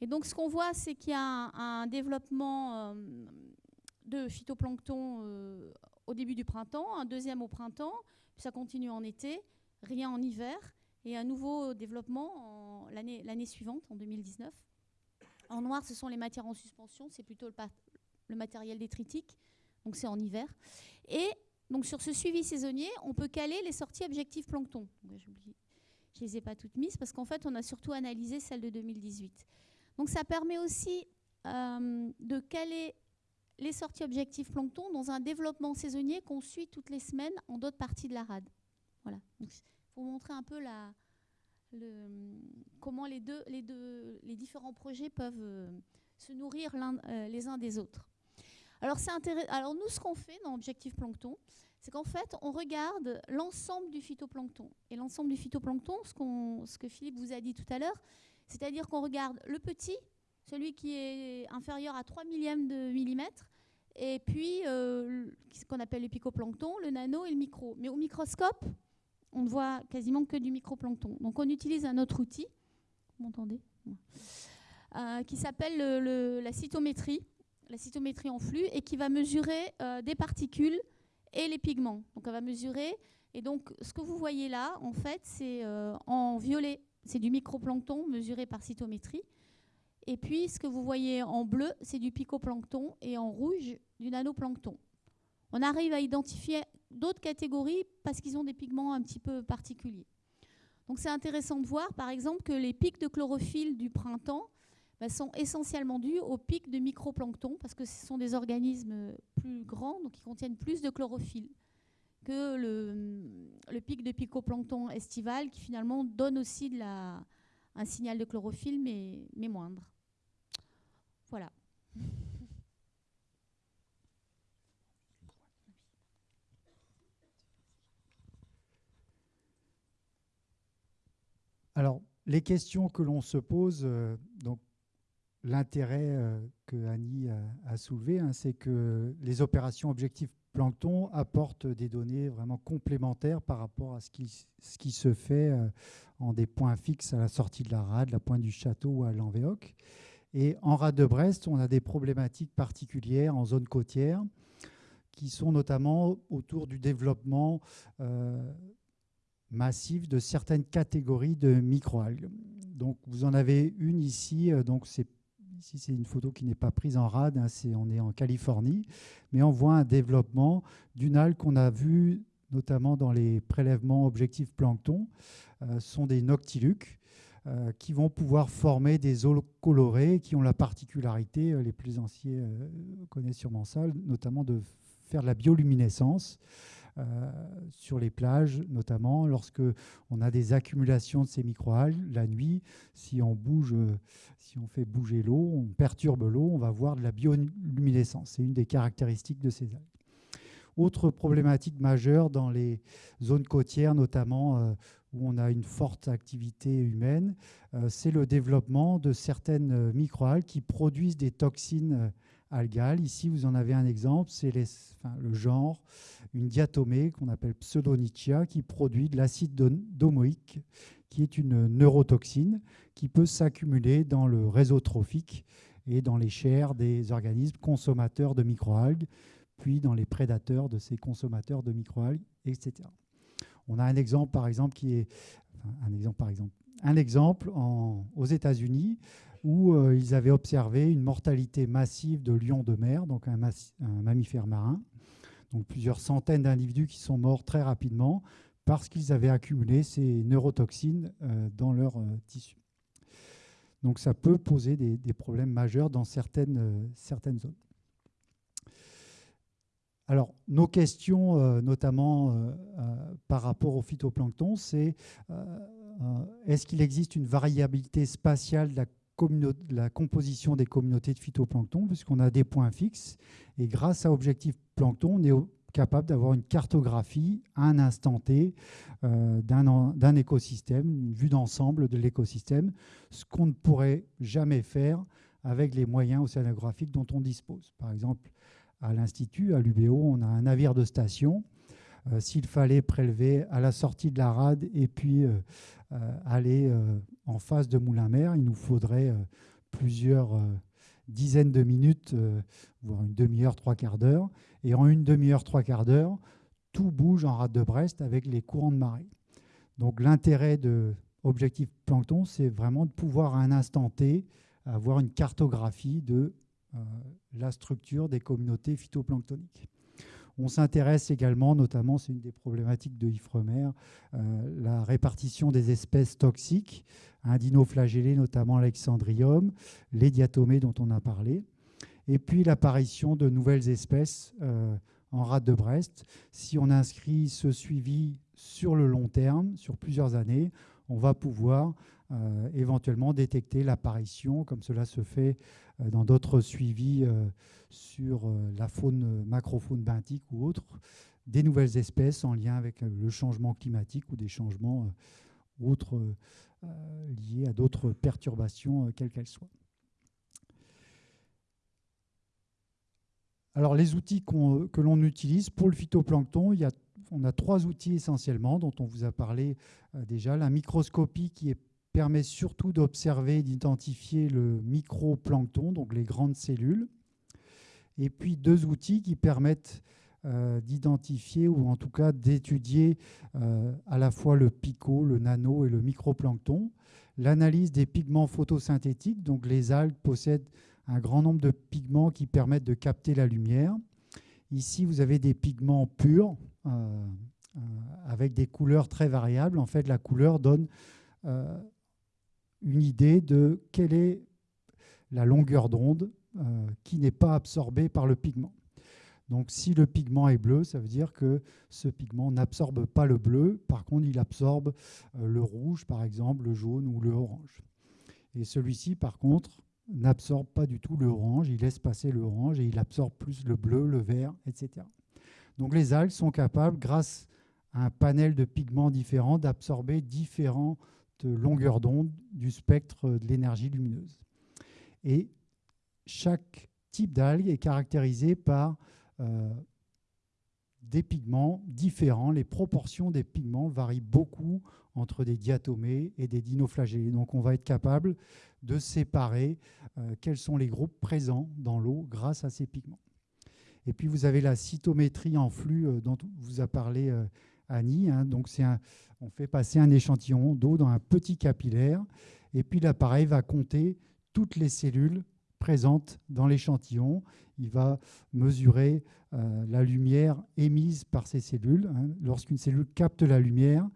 Et donc ce qu'on voit, c'est qu'il y a un, développement euh, de phytoplancton euh, au début du printemps, un deuxième au printemps, puis ça continue en été, rien en hiver, et un nouveau développement l'année suivante, en 2019. En noir, ce sont les matières en suspension, c'est plutôt le, le matériel détritique, donc c'est en hiver. Et donc sur ce suivi saisonnier, on peut caler les sorties objectifs plancton. Je ne les ai pas toutes mises parce qu'en fait, on a surtout analysé celle de 2018. Donc ça permet aussi euh, de caler les sorties objectifs plancton dans un développement saisonnier qu'on suit toutes les semaines en d'autres parties de la rade. Voilà. Pour montrer un peu la, comment les, deux, les, deux, les différents projets peuvent euh, se nourrir euh, les uns des autres. Alors, Alors nous, ce qu'on fait dans Objectif Plancton, c'est qu'en fait, on regarde l'ensemble du phytoplancton. Et l'ensemble du phytoplancton, ce, que Philippe vous a dit tout à l'heure, c'est-à-dire qu'on regarde le petit, celui qui est inférieur à 3 millièmes de millimètre, et puis euh, ce qu'on appelle le picoplancton, le nano et le micro. Mais au microscope, on ne voit quasiment que du microplancton. Donc on utilise un autre outil, vous m'entendez? Euh, qui s'appelle la cytométrie la cytométrie en flux et qui va mesurer euh, des particules et les pigments. Donc elle va mesurer. Et donc ce que vous voyez là, en fait, c'est euh, en violet, c'est du microplancton mesuré par cytométrie. Et puis ce que vous voyez en bleu, c'est du picoplancton et en rouge, du nanoplancton. On arrive à identifier d'autres catégories parce qu'ils ont des pigments un petit peu particuliers. Donc c'est intéressant de voir par exemple que les pics de chlorophylle du printemps bah, sont essentiellement dus au pic de microplancton, parce que ce sont des organismes plus grands, donc qui contiennent plus de chlorophylle que le, pic de picoplancton estival, qui finalement donne aussi un signal de chlorophylle, mais, mais moindre. Voilà. Alors, les questions que l'on se pose, euh, donc l'intérêt euh, que Annie a, soulevé, hein, c'est que les opérations objectifs plancton apportent des données vraiment complémentaires par rapport à ce qui, se fait euh, en des points fixes à la sortie de la rade, la pointe du château ou à l'Envéoc. Et en rade de Brest, on a des problématiques particulières en zone côtière qui sont notamment autour du développement euh, massif de certaines catégories de microalgues. Donc vous en avez une ici, donc c'est Ici, c'est une photo qui n'est pas prise en rade, hein, on est en Californie, mais on voit un développement d'une algue qu'on a vu notamment dans les prélèvements objectifs plancton, euh, sont des noctiluques euh, qui vont pouvoir former des eaux colorées qui ont la particularité, euh, les plus anciens connaissent sûrement ça, notamment de faire de la bioluminescence. Euh, sur les plages, notamment lorsque on a des accumulations de ces microalgues la nuit. Si on bouge, si on fait bouger l'eau, on perturbe l'eau, on va voir de la bioluminescence. C'est une des caractéristiques de ces algues. Autre problématique majeure dans les zones côtières, notamment euh, où on a une forte activité humaine, euh, c'est le développement de certaines microalgues qui produisent des toxines algales. Ici, vous en avez un exemple, c'est le genre, une diatomée qu'on appelle pseudonychia, qui produit de l'acide domoïque, qui est une neurotoxine qui peut s'accumuler dans le réseau trophique et dans les chairs des organismes consommateurs de microalgues, puis dans les prédateurs de ces consommateurs de microalgues, etc. On a un exemple, par exemple, qui est un exemple, par exemple, un exemple aux États-Unis où euh, ils avaient observé une mortalité massive de lions de mer, donc un, mammifère marin. Donc plusieurs centaines d'individus qui sont morts très rapidement parce qu'ils avaient accumulé ces neurotoxines euh, dans leur euh, tissu. Donc ça peut poser des, problèmes majeurs dans certaines, certaines zones. Alors, nos questions, notamment par rapport au phytoplancton, c'est est-ce qu'il existe une variabilité spatiale de la la composition des communautés de phytoplancton, puisqu'on a des points fixes. Et grâce à Objectif Plancton, on est capable d'avoir une cartographie à un instant T euh, d'un écosystème, une vue d'ensemble de l'écosystème, ce qu'on ne pourrait jamais faire avec les moyens océanographiques dont on dispose. Par exemple, à l'Institut, à l'UBO, on a un navire de station. Euh, s'il fallait prélever à la sortie de la rade et puis euh, aller en face de Moulin-Mer, il nous faudrait euh, plusieurs euh, dizaines de minutes, euh, voire une demi-heure, trois quarts d'heure. Et en une demi-heure, trois quarts d'heure, tout bouge en rade de Brest avec les courants de marée. Donc l'intérêt de Objectif Plancton, c'est vraiment de pouvoir à un instant T avoir une cartographie de la structure des communautés phytoplanctoniques. On s'intéresse également, notamment, c'est une des problématiques de Ifremer, euh, la répartition des espèces toxiques, un dinoflagellé, notamment Alexandrium, les diatomées dont on a parlé, et puis l'apparition de nouvelles espèces euh, en rade de Brest. Si on inscrit ce suivi sur le long terme, sur plusieurs années, on va pouvoir éventuellement détecter l'apparition, comme cela se fait euh, dans d'autres suivis euh, sur la faune, macrofaune benthique ou autre, des nouvelles espèces en lien avec le changement climatique ou des changements autres liés à d'autres perturbations, quelles qu'elles soient. Alors les outils que l'on utilise pour le phytoplancton, on a trois outils essentiellement dont on vous a parlé déjà. La microscopie qui est permet surtout d'observer et d'identifier le microplancton, donc les grandes cellules. Et puis deux outils qui permettent euh, d'identifier ou en tout cas d'étudier euh, à la fois le pico, le nano et le microplancton. L'analyse des pigments photosynthétiques, donc les algues possèdent un grand nombre de pigments qui permettent de capter la lumière. Ici, vous avez des pigments purs euh, avec des couleurs très variables. En fait, la couleur donne une idée de quelle est la longueur d'onde euh, qui n'est pas absorbée par le pigment. Donc si le pigment est bleu, ça veut dire que ce pigment n'absorbe pas le bleu, par contre il absorbe euh, le rouge par exemple, le jaune ou le orange. Et celui-ci par contre n'absorbe pas du tout le orange, il laisse passer le orange et il absorbe plus le bleu, le vert, etc. Donc les algues sont capables, grâce à un panel de pigments différents, d'absorber différents longueur d'onde du spectre de l'énergie lumineuse. Et chaque type d'algue est caractérisé par euh, des pigments différents. Les proportions des pigments varient beaucoup entre des diatomées et des dinoflagellés. Donc on va être capable de séparer euh, quels sont les groupes présents dans l'eau grâce à ces pigments. Et puis vous avez la cytométrie en flux euh, dont vous a parlé Hein. on fait passer un échantillon d'eau dans un petit capillaire et puis l'appareil va compter toutes les cellules présentes dans l'échantillon. Il va mesurer euh, la lumière émise par ces cellules. Hein. Lorsqu'une cellule capte la lumière,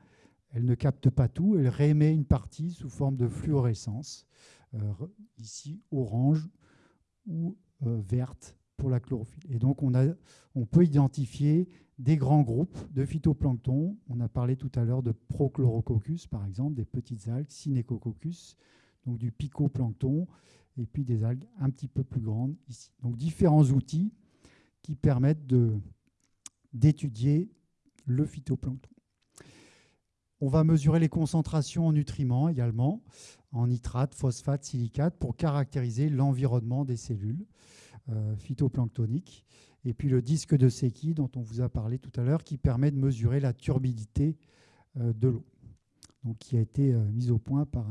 elle ne capte pas tout, elle réémet une partie sous forme de fluorescence, euh, ici orange ou euh, verte pour la chlorophylle. Et donc on, a, on peut identifier des grands groupes de phytoplancton. On a parlé tout à l'heure de Prochlorococcus, par exemple, des petites algues, Synechococcus, donc du picoplancton, et puis des algues un petit peu plus grandes ici. Donc différents outils qui permettent d'étudier le phytoplancton. On va mesurer les concentrations en nutriments également, en nitrate, phosphate, silicate, pour caractériser l'environnement des cellules phytoplanctoniques et puis le disque de Secchi dont on vous a parlé tout à l'heure qui permet de mesurer la turbidité euh, de l'eau, donc qui a été euh, mise au point par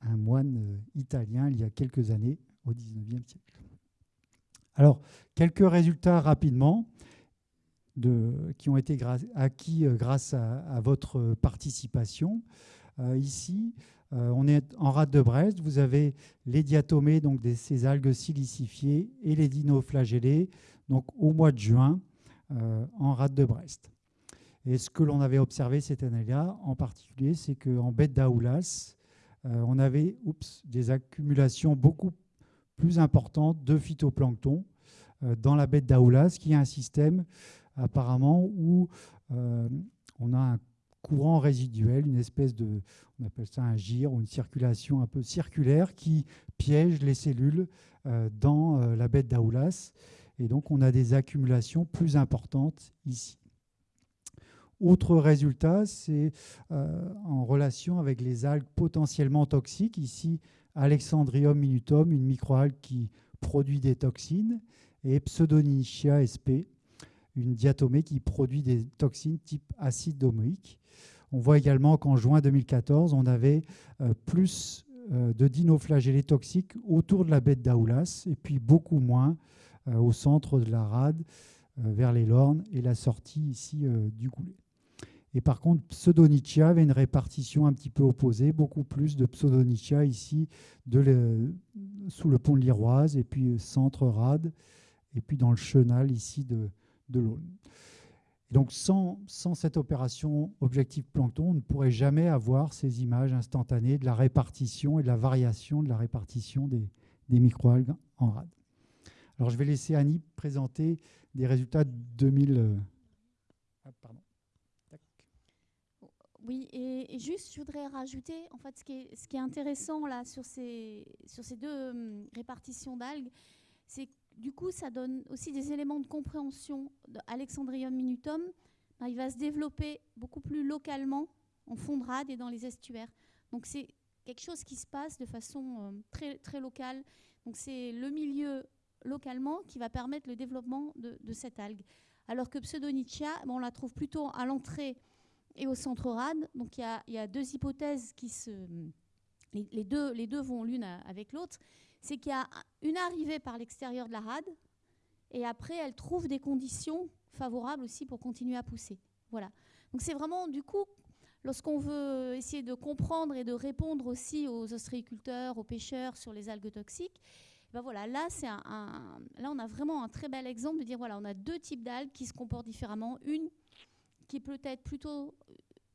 un, moine euh, italien il y a quelques années, au 19e siècle. Alors, quelques résultats rapidement de, qui ont été acquis euh, grâce à, votre participation. ici, on est en rade de Brest. Vous avez les diatomées, donc des, ces algues silicifiées, et les dinoflagellés, donc au mois de juin, en rade de Brest. Et ce que l'on avait observé cette année-là, en particulier, c'est qu'en bête d'Aoulas, euh, on avait des accumulations beaucoup plus importantes de phytoplancton euh, dans la bête d'Aoulas, qui est un système apparemment où euh, on a un courant résiduel, une espèce de, on appelle ça un gire ou une circulation un peu circulaire qui piège les cellules dans la bête d'Aoulas. Et donc on a des accumulations plus importantes ici. Autre résultat, c'est euh, en relation avec les algues potentiellement toxiques. Ici, Alexandrium minutum, une microalgue qui produit des toxines, et Pseudonychia sp, une diatomée qui produit des toxines type acide domoïque. On voit également qu'en juin 2014, on avait euh, plus euh, de dinoflagellés toxiques autour de la bête d'Aoulas, et puis beaucoup moins au centre de la rade, vers les Lornes et la sortie ici du Goulet. Et par contre, Pseudonychia avait une répartition un petit peu opposée, beaucoup plus de Pseudonychia ici de sous le pont de l'Iroise, et puis centre rade, et puis dans le chenal ici de, de l'Aulne. Donc sans, cette opération objectif plancton, on ne pourrait jamais avoir ces images instantanées de la répartition et de la variation de la répartition des, des microalgues en rade. Alors je vais laisser Annie présenter des résultats de 2000. Ah, pardon. Oui, et, juste, je voudrais rajouter, en fait, ce qui est, intéressant là sur ces, deux hum, répartitions d'algues, c'est du coup, ça donne aussi des éléments de compréhension d'Alexandrium minutum. Ben, il va se développer beaucoup plus localement en fond de rade et dans les estuaires. Donc c'est quelque chose qui se passe de façon hum, très, très locale. Donc c'est le milieu localement qui va permettre le développement de, cette algue. Alors que Pseudonychia, ben, on la trouve plutôt à l'entrée et au centre rade. Donc il y, a, deux hypothèses qui se... Les, deux, les deux vont l'une avec l'autre. C'est qu'il y a une arrivée par l'extérieur de la rade et après elle trouve des conditions favorables aussi pour continuer à pousser. Voilà. Donc c'est vraiment du coup lorsqu'on veut essayer de comprendre et de répondre aussi aux ostréiculteurs, aux pêcheurs sur les algues toxiques, ben voilà, là, c'est un, là, on a vraiment un très bel exemple de dire voilà, on a deux types d'algues qui se comportent différemment. Une qui peut être plutôt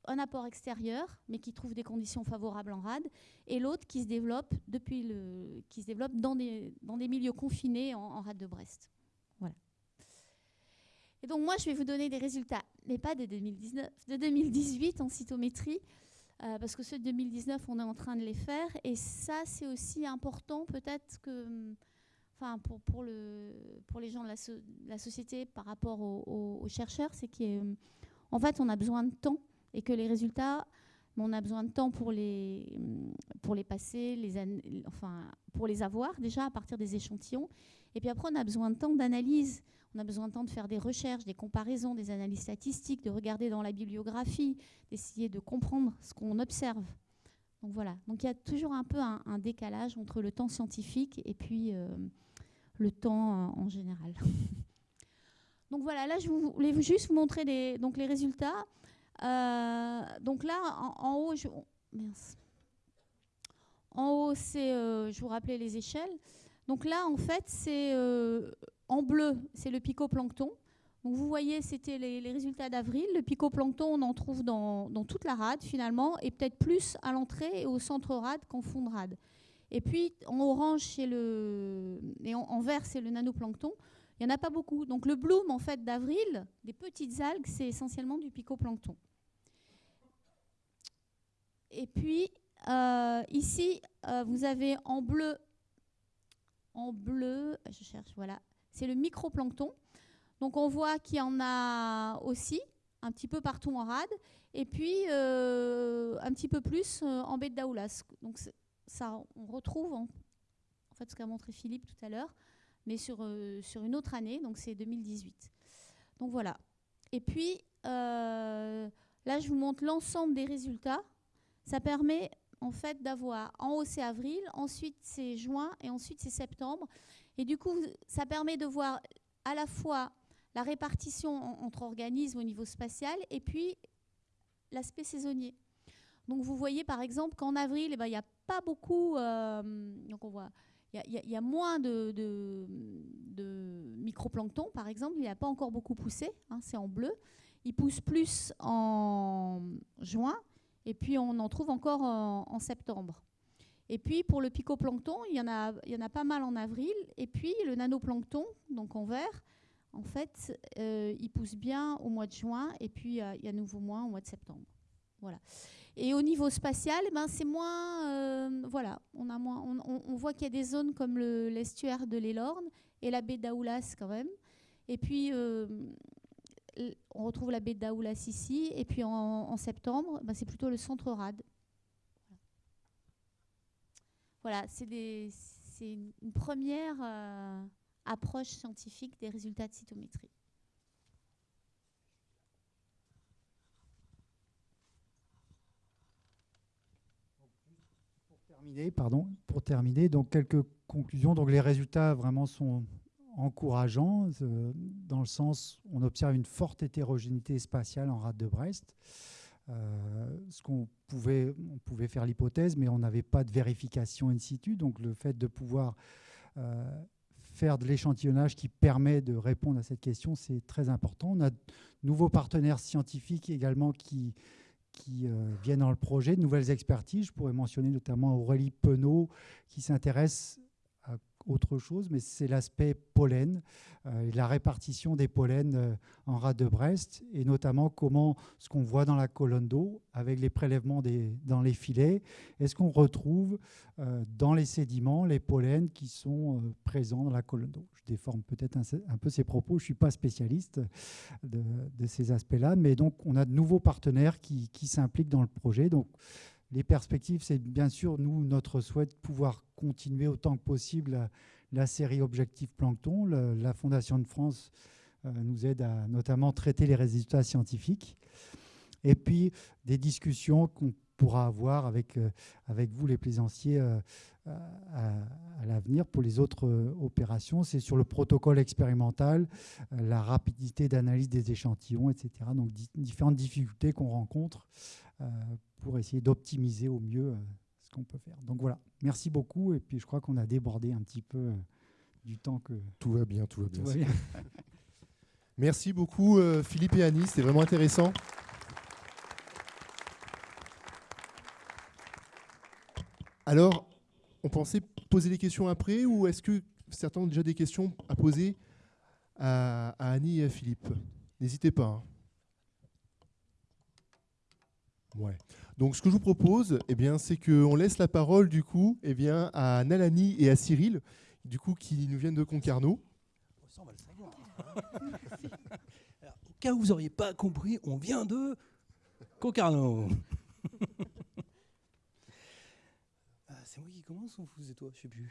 un apport extérieur, mais qui trouve des conditions favorables en rade, et l'autre qui se développe depuis le, qui se développe dans des, dans des milieux confinés en, rade de Brest. Voilà. Et donc moi, je vais vous donner des résultats, mais pas de 2019, de 2018 en cytométrie, euh, parce que ceux de 2019, on est en train de les faire, et ça, c'est aussi important peut-être que, enfin, pour, pour, le, pour les gens de la, la société par rapport aux, chercheurs, c'est qu'il y a en fait, on a besoin de temps et que les résultats, on a besoin de temps pour les, pour les passer, les enfin, pour les avoir déjà à partir des échantillons. Et puis après, on a besoin de temps d'analyse. On a besoin de temps de faire des recherches, des comparaisons, des analyses statistiques, de regarder dans la bibliographie, d'essayer de comprendre ce qu'on observe. Donc voilà. Donc il y a toujours un peu un, décalage entre le temps scientifique et puis euh, le temps en général. (laughs) Donc voilà, là je voulais juste vous montrer donc les résultats. Euh, donc là, en, haut, je, en haut, c'est, euh, je vous rappelais les échelles. Donc là, en fait, c'est euh, en bleu, c'est le picoplancton. Donc vous voyez, c'était les, résultats d'avril. Le picoplancton, on en trouve dans, toute la rade finalement, et peut-être plus à l'entrée et au centre rade qu'en fond de rade. Et puis en orange, c'est le, et en vert, c'est le nanoplancton. Il n'y en a pas beaucoup. Donc le bloom en fait d'avril, des petites algues, c'est essentiellement du picoplancton. Et puis euh, ici, euh, vous avez en bleu, en bleu, je cherche, voilà, c'est le microplancton. Donc on voit qu'il y en a aussi un petit peu partout en rade, et puis euh, un petit peu plus en baie de Daoulas. Donc ça, on retrouve en fait ce qu'a montré Philippe tout à l'heure mais sur, euh, sur une autre année, donc c'est 2018. Donc voilà. Et puis, euh, là, je vous montre l'ensemble des résultats. Ça permet, en fait d'avoir en haut c'est avril, ensuite c'est juin et ensuite c'est septembre. Et du coup, ça permet de voir à la fois la répartition entre organismes au niveau spatial et puis l'aspect saisonnier. Donc vous voyez par exemple qu'en avril, eh ben, il n'y a pas beaucoup, euh, donc on voit, il y, a moins de, microplancton par exemple, il n'a pas encore beaucoup poussé, hein, c'est en bleu. Il pousse plus en juin et puis on en trouve encore en, septembre. Et puis pour le picoplancton, il y, en a, pas mal en avril. Et puis le nanoplancton, donc en vert, en fait, euh, il pousse bien au mois de juin et puis il y a nouveau moins au mois de septembre. Voilà. Et au niveau spatial, ben, c'est moins. Euh, voilà, on, a moins, on, voit qu'il y a des zones comme l'estuaire de l'Elorne et la baie d'Aoulas quand même. Et puis, euh, on retrouve la baie d'Aoulas ici. Et puis en, septembre, ben, c'est plutôt le centre rade. Voilà, c'est une première euh, approche scientifique des résultats de cytométrie. Pour terminer, donc quelques conclusions. Donc les résultats vraiment sont encourageants, euh, dans le sens on observe une forte hétérogénéité spatiale en rade de Brest. Euh, ce qu'on pouvait, on pouvait faire l'hypothèse, mais on n'avait pas de vérification in situ. Donc le fait de pouvoir euh, faire de l'échantillonnage qui permet de répondre à cette question, c'est très important. On a de nouveaux partenaires scientifiques également qui qui euh, viennent dans le projet, de nouvelles expertises. Je pourrais mentionner notamment Aurélie Penaud qui s'intéresse autre chose, mais c'est l'aspect pollen euh, et la répartition des pollens euh, en rade de Brest, et notamment comment ce qu'on voit dans la colonne d'eau, avec les prélèvements dans les filets, est-ce qu'on retrouve euh, dans les sédiments les pollens qui sont présents dans la colonne d'eau? Je déforme peut-être un, peu ces propos, je ne suis pas spécialiste de, ces aspects-là, mais donc on a de nouveaux partenaires qui, qui s'impliquent dans le projet. Donc les perspectives, c'est bien sûr, nous, notre souhait de pouvoir continuer autant que possible la, série Objectif Plancton. la Fondation de France euh, nous aide à notamment traiter les résultats scientifiques. Et puis, des discussions qu'on pourra avoir avec, euh, avec vous, les plaisanciers, euh, à, l'avenir pour les autres opérations. C'est sur le protocole expérimental, la rapidité d'analyse des échantillons, etc. Donc, différentes difficultés qu'on rencontre pour essayer d'optimiser au mieux euh, ce qu'on peut faire. Donc voilà, merci beaucoup. Et puis je crois qu'on a débordé un petit peu euh, du temps que... Tout va bien, tout va bien. (laughs) merci beaucoup euh, Philippe et Annie, c'était vraiment intéressant. Alors, on pensait poser des questions après ou est-ce que certains ont déjà des questions à poser à, Annie et à Philippe? N'hésitez pas. Hein. Ouais. Donc ce que je vous propose, eh bien, c'est qu'on laisse la parole du coup eh bien, à Nalani et à Cyril, du coup, qui nous viennent de Concarneau. Ça, on va le savoir. au cas où vous n'auriez pas compris, on vient de Concarneau. (laughs) Ah, c'est moi qui commence ou vous et toi? Je sais plus.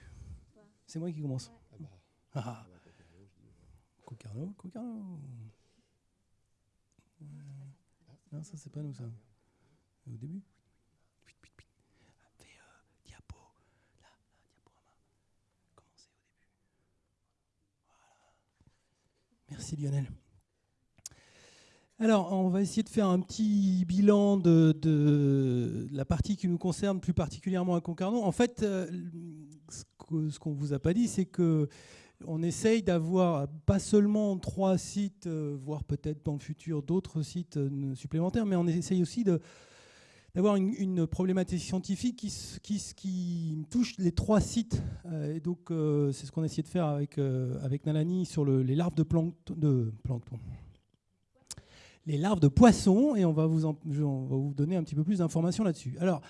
C'est moi qui commence. Ah, Concarneau, Concarneau. Non, ça c'est pas nous ça au début? Fais euh, diapo. Là, au début? Merci Lionel. Alors, on va essayer de faire un petit bilan de, de la partie qui nous concerne plus particulièrement à Concarneau. En fait, euh, ce qu'on ne vous a pas dit, c'est que on essaye d'avoir pas seulement trois sites, euh, voire peut-être dans le futur d'autres sites supplémentaires, mais on essaye aussi de, d'avoir une, problématique scientifique qui, touche les trois sites. Euh, et donc, euh, c'est ce qu'on a essayé de faire avec, euh, avec Nalani sur les larves de plancton. Les larves de poissons, et on va vous, donner un petit peu plus d'informations là-dessus. Alors,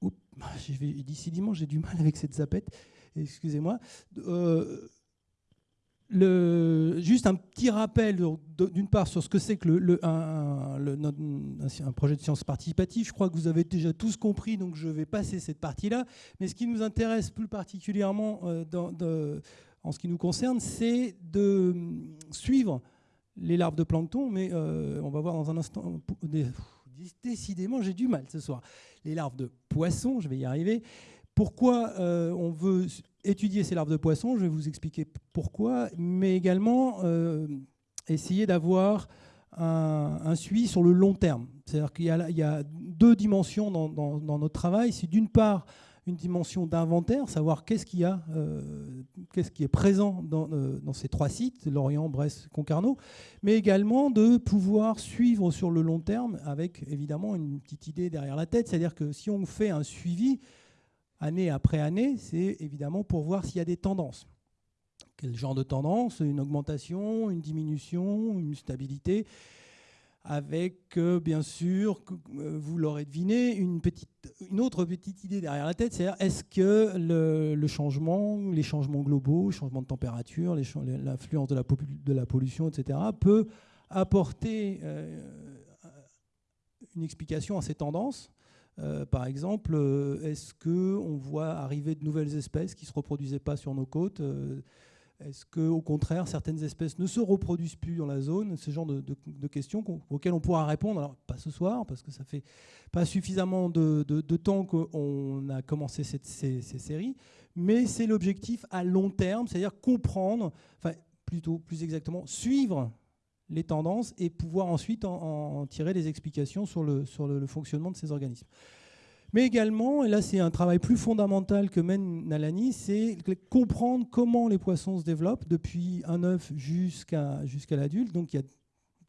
(laughs) décidément, j'ai du mal avec cette zapette, excusez-moi juste un petit rappel d'une part sur ce que c'est que un, projet de science participative. Je crois que vous avez déjà tous compris, donc je vais passer cette partie-là. Mais ce qui nous intéresse plus particulièrement euh, en ce qui nous concerne, c'est de suivre les larves de plancton, mais euh, on va voir dans un instant décidément, j'ai du mal ce soir. Les larves de poissons, je vais y arriver. Pourquoi euh, on veut étudier ces larves de poissons Je vais vous expliquer pourquoi, mais également euh, essayer d'avoir un, suivi sur le long terme. C'est-à-dire qu'il y, a deux dimensions dans, dans notre travail. C'est d'une part une dimension d'inventaire, savoir qu'est-ce qu'il a, euh, qu'est-ce qui est présent euh, dans, ces trois sites, Lorient, Brest, Concarneau, mais également de pouvoir suivre sur le long terme avec évidemment une petite idée derrière la tête, c'est-à-dire que si on fait un suivi année après année, c'est évidemment pour voir s'il y a des tendances. Quel genre de tendance? Une augmentation, une diminution, une stabilité? Avec euh, bien sûr, euh, vous l'aurez deviné, une, autre petite idée derrière la tête, c'est est-ce que le, changement, les changements globaux, changement de température, l'influence de la, de la pollution, etc., peut apporter euh, une explication à ces tendances? Par exemple, est-ce qu'on voit arriver de nouvelles espèces qui ne se reproduisaient pas sur nos côtes est-ce qu'au contraire, certaines espèces ne se reproduisent plus dans la zone Ce genre de, questions auxquelles on pourra répondre. Alors, pas ce soir, parce que ça fait pas suffisamment de, temps qu'on a commencé cette, ces, séries, mais c'est l'objectif à long terme, c'est-à-dire comprendre, enfin, plutôt, plus exactement, suivre les tendances et pouvoir ensuite en, tirer des explications sur le, sur le fonctionnement de ces organismes. Mais également, et là c'est un travail plus fondamental que mène Nalani, c'est comprendre comment les poissons se développent depuis un œuf jusqu'à l'adulte. Donc il y a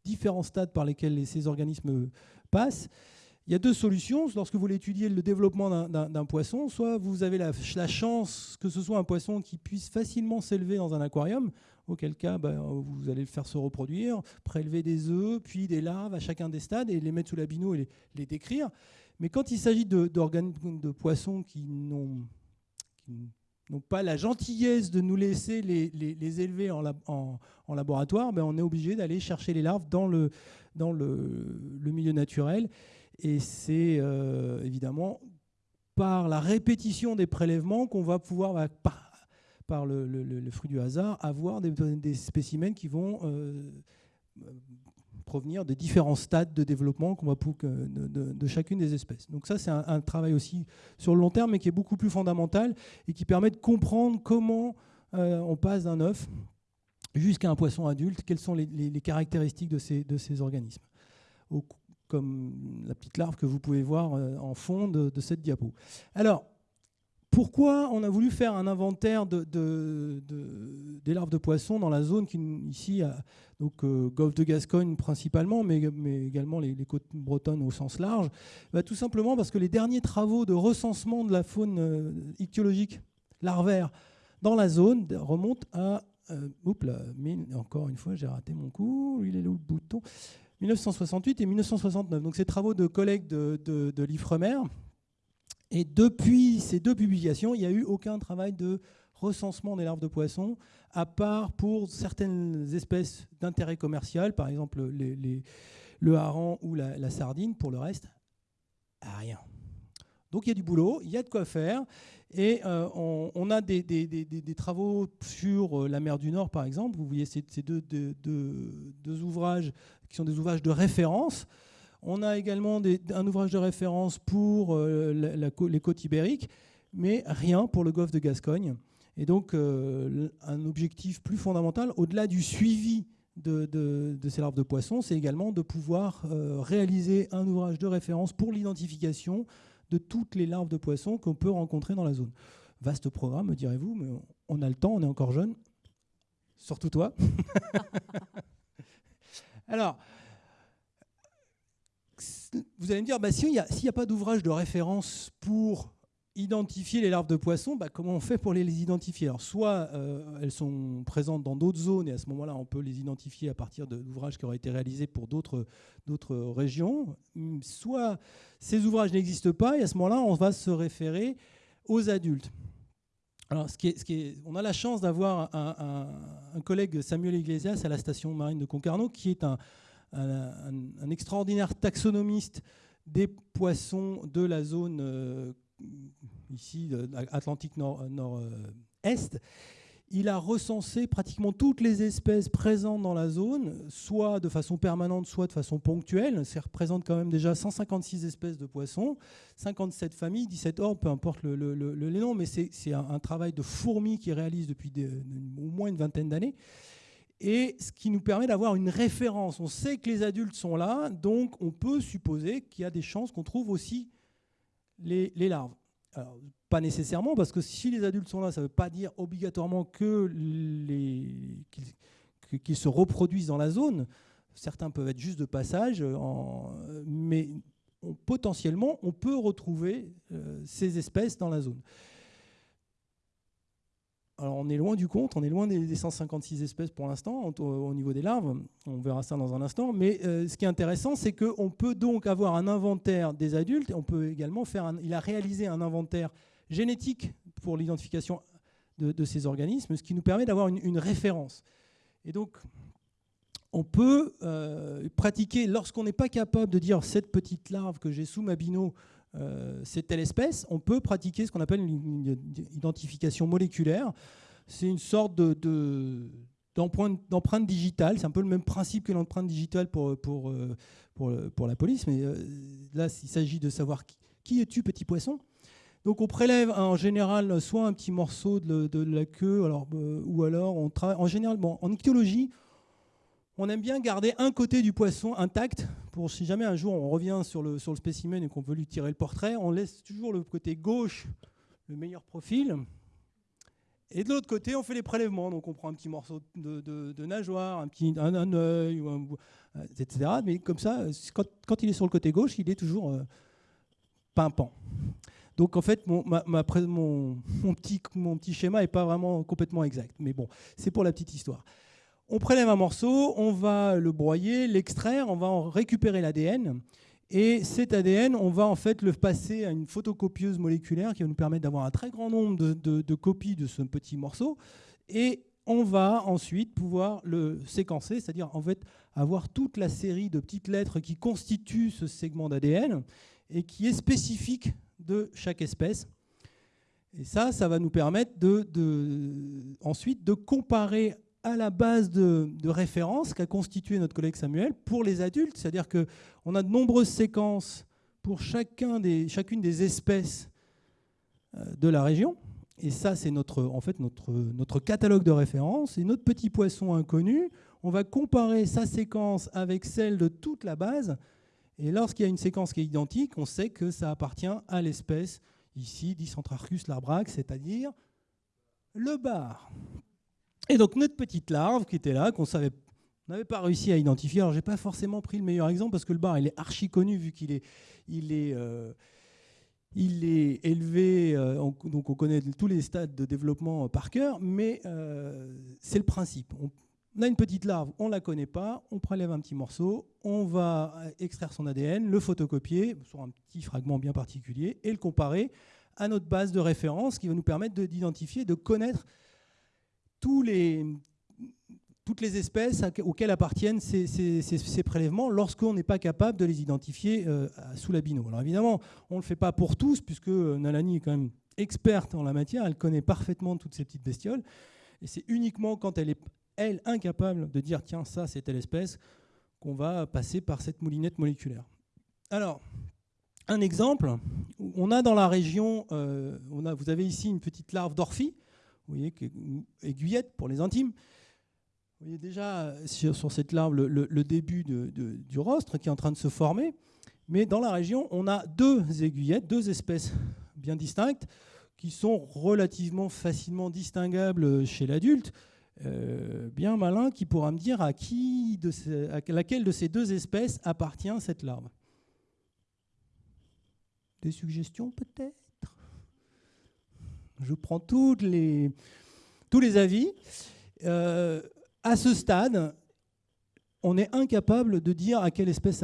différents stades par lesquels ces organismes passent. Il y a deux solutions. Lorsque vous voulez le développement d'un poisson, soit vous avez la, chance que ce soit un poisson qui puisse facilement s'élever dans un aquarium, auquel cas ben, vous allez le faire se reproduire, prélever des œufs, puis des larves à chacun des stades et les mettre sous la bino et les, les décrire. Mais quand il s'agit de, de, poissons qui n'ont pas la gentillesse de nous laisser les, élever en, en, laboratoire, ben on est obligé d'aller chercher les larves dans le, dans le, milieu naturel. Et c'est euh, évidemment par la répétition des prélèvements qu'on va pouvoir, bah, par, le, fruit du hasard, avoir des, spécimens qui vont euh, provenir de différents stades de développement qu'on va de, de, chacune des espèces. Donc ça, c'est un, travail aussi sur le long terme, mais qui est beaucoup plus fondamental et qui permet de comprendre comment euh, on passe d'un œuf jusqu'à un poisson adulte, quelles sont les, caractéristiques de ces, de ces organismes. comme la petite larve que vous pouvez voir euh, en fond de, de cette diapo. Alors, pourquoi on a voulu faire un inventaire de, des larves de poissons dans la zone ici, donc euh, Golfe de Gascogne principalement, mais, également les, côtes bretonnes au sens large bah, Tout simplement parce que les derniers travaux de recensement de la faune euh, ichthyologique larvaire dans la zone remontent à... Euh, encore une fois, j'ai raté mon coup. Il est là le bouton? 1968 et 1969. Donc ces travaux de collègues de, de l'IFREMER, et depuis ces deux publications, il n'y a eu aucun travail de recensement des larves de poissons, à part pour certaines espèces d'intérêt commercial, par exemple le hareng ou la, sardine. Pour le reste, rien. Donc il y a du boulot, il y a de quoi faire. Et euh, on, a des, travaux sur euh, la mer du Nord, par exemple. Vous voyez ces, deux, deux, ouvrages qui sont des ouvrages de référence. On a également un ouvrage de référence pour euh, les côtes ibériques, mais rien pour le golfe de Gascogne. Et donc, euh, un objectif plus fondamental, au-delà du suivi de, ces larves de poissons, c'est également de pouvoir euh, réaliser un ouvrage de référence pour l'identification de toutes les larves de poissons qu'on peut rencontrer dans la zone. Vaste programme, me direz-vous, mais on a le temps, on est encore jeune. Surtout toi. (laughs) Alors, vous allez me dire, bah, s'il n'y a, pas d'ouvrage de référence pour identifier les larves de poissons, bah, comment on fait pour les, identifier? Soit euh, elles sont présentes dans d'autres zones, et à ce moment-là, on peut les identifier à partir d'ouvrages qui auraient été réalisés pour d'autres régions, soit ces ouvrages n'existent pas, et à ce moment-là, on va se référer aux adultes. Alors, ce qui est, on a la chance d'avoir un, collègue, Samuel Iglesias, à la station marine de Concarneau, qui est un, un, extraordinaire taxonomiste des poissons de la zone euh, ici Atlantique Nord-Est. il a recensé pratiquement toutes les espèces présentes dans la zone, soit de façon permanente, soit de façon ponctuelle. Ça représente quand même déjà 156 espèces de poissons, 57 familles, 17 ordres, peu importe le, noms, mais c'est un, travail de fourmi qui réalise depuis au moins une vingtaine d'années. Et ce qui nous permet d'avoir une référence. On sait que les adultes sont là, donc on peut supposer qu'il y a des chances qu'on trouve aussi les, larves. Pas nécessairement, parce que si les adultes sont là, ça ne veut pas dire obligatoirement qu'ils se reproduisent dans la zone. Certains peuvent être juste de passage, mais potentiellement, on peut retrouver euh, ces espèces dans la zone. Alors on est loin du compte, on est loin des, 156 espèces pour l'instant au, niveau des larves, on verra ça dans un instant, mais euh, ce qui est intéressant c'est qu'on peut donc avoir un inventaire des adultes, on peut également faire, il a réalisé un inventaire génétique pour l'identification de, ces organismes, ce qui nous permet d'avoir une, référence. Et donc on peut euh, pratiquer, lorsqu'on n'est pas capable de dire cette petite larve que j'ai sous ma bino, euh, c'est telle espèce, on peut pratiquer ce qu'on appelle une, identification moléculaire. C'est une sorte de, d'empreinte digitale. C'est un peu le même principe que l'empreinte digitale pour, pour, euh, pour, la police, mais euh, là, il s'agit de savoir qui, es-tu, petit poisson. Donc on prélève en général soit un petit morceau de, la queue, alors, ou alors on travaille en général, bon, en ichthyologie, on aime bien garder un côté du poisson intact pour si jamais un jour on revient sur le, sur le spécimen et qu'on veut lui tirer le portrait, on laisse toujours le côté gauche, le meilleur profil. Et de l'autre côté, on fait les prélèvements. Donc on prend un petit morceau de, nageoire, un petit un, œil, etc. Mais comme ça, quand, il est sur le côté gauche, il est toujours euh, pimpant. Donc en fait, mon, mon, mon, petit, mon petit schéma n'est pas vraiment complètement exact. Mais bon, c'est pour la petite histoire. On prélève un morceau, on va le broyer, l'extraire, on va en récupérer l'ADN. Et cet ADN, on va en fait le passer à une photocopieuse moléculaire qui va nous permettre d'avoir un très grand nombre de, copies de ce petit morceau. Et on va ensuite pouvoir le séquencer, c'est-à-dire avoir toute la série de petites lettres qui constituent ce segment d'ADN et qui est spécifique de chaque espèce. Et ça, ça va nous permettre ensuite de comparer à la base de, référence qu'a constitué notre collègue Samuel pour les adultes. C'est-à-dire qu'on a de nombreuses séquences pour chacune des espèces euh, de la région. Et ça, c'est notre, en fait notre, notre catalogue de référence. Et notre petit poisson inconnu, on va comparer sa séquence avec celle de toute la base. Et lorsqu'il y a une séquence qui est identique, on sait que ça appartient à l'espèce, ici, Dicentrarchus larbrax, c'est-à-dire le bar. Et donc notre petite larve qui était là, qu'on n'avait pas réussi à identifier. Alors j'ai pas forcément pris le meilleur exemple parce que le bar il est archi connu vu qu'il est, euh, élevé, euh, donc on connaît tous les stades de développement par cœur, mais euh, c'est le principe. On, a une petite larve, on la connaît pas, on prélève un petit morceau, on va extraire son ADN, le photocopier sur un petit fragment bien particulier et le comparer à notre base de référence qui va nous permettre d'identifier, de connaître toutes les espèces auxquelles appartiennent ces, prélèvements lorsqu'on n'est pas capable de les identifier euh, sous la bino. Alors évidemment, on ne le fait pas pour tous, puisque Nalani est quand même experte en la matière, elle connaît parfaitement toutes ces petites bestioles, et c'est uniquement quand elle est, elle, incapable de dire, tiens, ça, c'est telle espèce, qu'on va passer par cette moulinette moléculaire. Alors, un exemple, on a dans la région, euh, a, vous avez ici une petite larve d'orphie, vous voyez, aiguillette pour les intimes. Vous voyez déjà sur, cette larve le, début du rostre qui est en train de se former. Mais dans la région, on a deux aiguillettes, deux espèces bien distinctes, qui sont relativement facilement distinguables chez l'adulte. Euh, bien malin qui pourra me dire à, qui à laquelle de ces deux espèces appartient cette larve. Des suggestions peut-être? Je prends les, tous les avis. Euh, à ce stade, on est incapable de dire à quelle espèce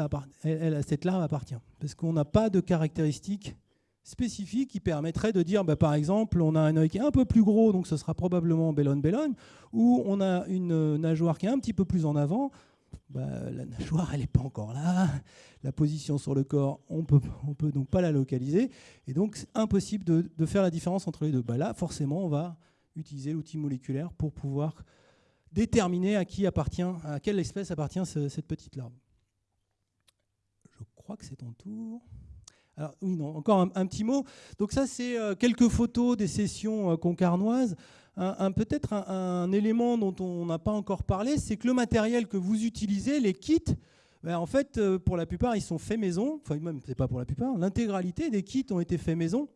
cette larve appartient, parce qu'on n'a pas de caractéristiques spécifiques qui permettraient de dire, bah, par exemple, on a un œil qui est un peu plus gros, donc ce sera probablement bellone-bellone, ou on a une nageoire qui est un petit peu plus en avant, bah, la nageoire, elle n'est pas encore là. La position sur le corps, on peut, ne peut donc pas la localiser. Et donc, c'est impossible de, faire la différence entre les deux. Bah, là, forcément, on va utiliser l'outil moléculaire pour pouvoir déterminer à qui appartient, à quelle espèce appartient cette petite larve. Je crois que c'est ton tour. Alors, oui, non, encore un, petit mot. Donc ça, c'est euh, quelques photos des sessions euh, concarnoises. Un, Peut-être un, élément dont on n'a pas encore parlé, c'est que le matériel que vous utilisez, les kits, ben, en fait, euh, pour la plupart, ils sont faits maison. Enfin, même, c'est pas pour la plupart. L'intégralité des kits ont été faits maison.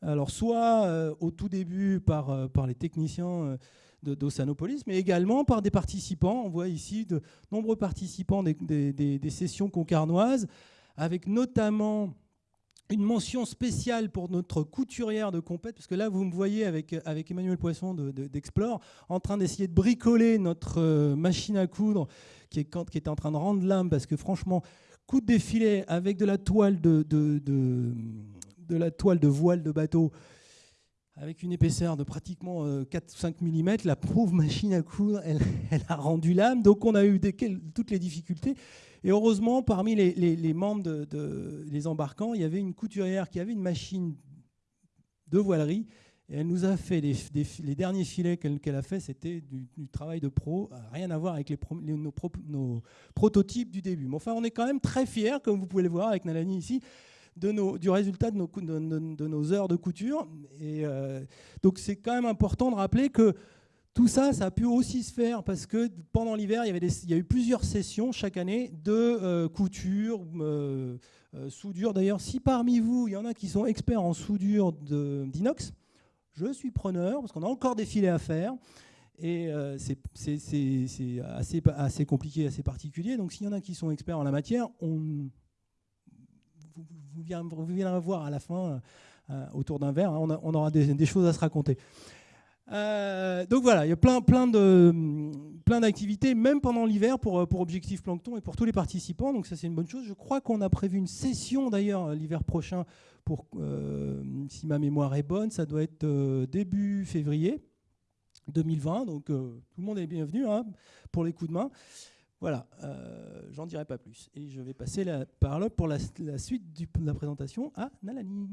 Alors, soit au tout début par, par les techniciens d'Ossanopolis, mais également par des participants. On voit ici de nombreux participants des sessions concarnoises, avec notamment une mention spéciale pour notre couturière de compète, parce que là, vous me voyez avec, avec Emmanuel Poisson d'Explore, en train d'essayer de bricoler notre euh, machine à coudre qui est, qui est en train de rendre l'âme, parce que franchement, coudre des filets avec de la toile de, de, de, la toile de voile de bateau, avec une épaisseur de pratiquement 4-5 euh, mm, la pauvre machine à coudre, (laughs) elle, a rendu l'âme. Donc on a eu des, toutes les difficultés. Et heureusement, parmi les, membres de, les embarquants, il y avait une couturière qui avait une machine de voilerie. Et elle nous a fait les, derniers filets qu'elle a fait, c'était du, travail de pro, rien à voir avec les, nos, prototypes du début. Mais enfin, on est quand même très fiers, comme vous pouvez le voir avec Nalani ici, du résultat de nos, de, nos, heures de couture. Et euh, donc c'est quand même important de rappeler que tout ça, ça a pu aussi se faire parce que pendant l'hiver, il, il, y a eu plusieurs sessions chaque année de euh, couture, euh, euh, soudure. D'ailleurs, si parmi vous, il y en a qui sont experts en soudure d'inox, je suis preneur parce qu'on a encore des filets à faire. Et c'est assez, assez compliqué, assez particulier. Donc s'il y en a qui sont experts en la matière, on, vous, viendrez voir à la fin, autour d'un verre, hein, on, aura des, choses à se raconter. Euh, donc voilà, il y a plein, plein, de, plein d'activités, même pendant l'hiver, pour, pour Objectif Plancton et pour tous les participants. Donc ça, c'est une bonne chose. Je crois qu'on a prévu une session d'ailleurs l'hiver prochain, pour, euh, si ma mémoire est bonne, ça doit être euh, début février 2020. Donc tout le monde est bienvenu hein, pour les coups de main. Voilà, j'en dirai pas plus. Et je vais passer la parole pour la, suite de la présentation à Nalani.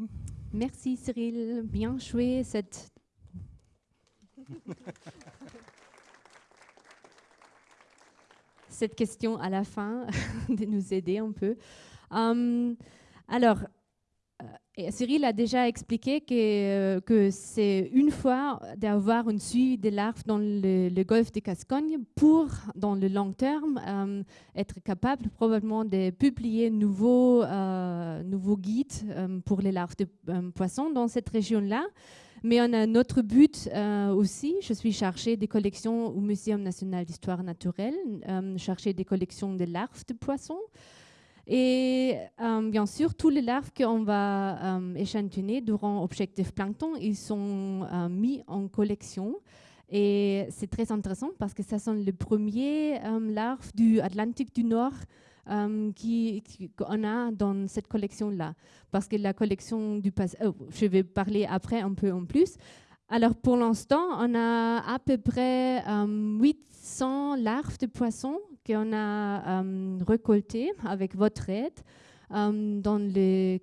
Merci Cyril, bien joué cette (laughs) Cette question à la fin (laughs) de nous aider un peu. Hum, alors, euh, Cyril a déjà expliqué que, euh, que c'est une fois d'avoir une suite de larves dans le, golfe de Gascogne pour, dans le long terme, hum, être capable probablement de publier nouveaux, euh, nouveaux guides pour les larves de poissons dans cette région-là. Mais on a notre but euh, aussi. Je suis chargée des collections au Muséum national d'histoire naturelle, euh, chargée des collections de larves de poissons. Et euh, bien sûr, tous les larves qu'on va échantillonner durant Objectif Plancton, ils sont mis en collection. Et c'est très intéressant parce que ce sont les premiers larves du Atlantique du Nord euh, qu'on a dans cette collection-là. Parce que la collection du passé, je vais parler après un peu en plus. Alors pour l'instant, on a à peu près 800 euh, larves de poissons qu'on a euh, récoltées avec votre aide. dans les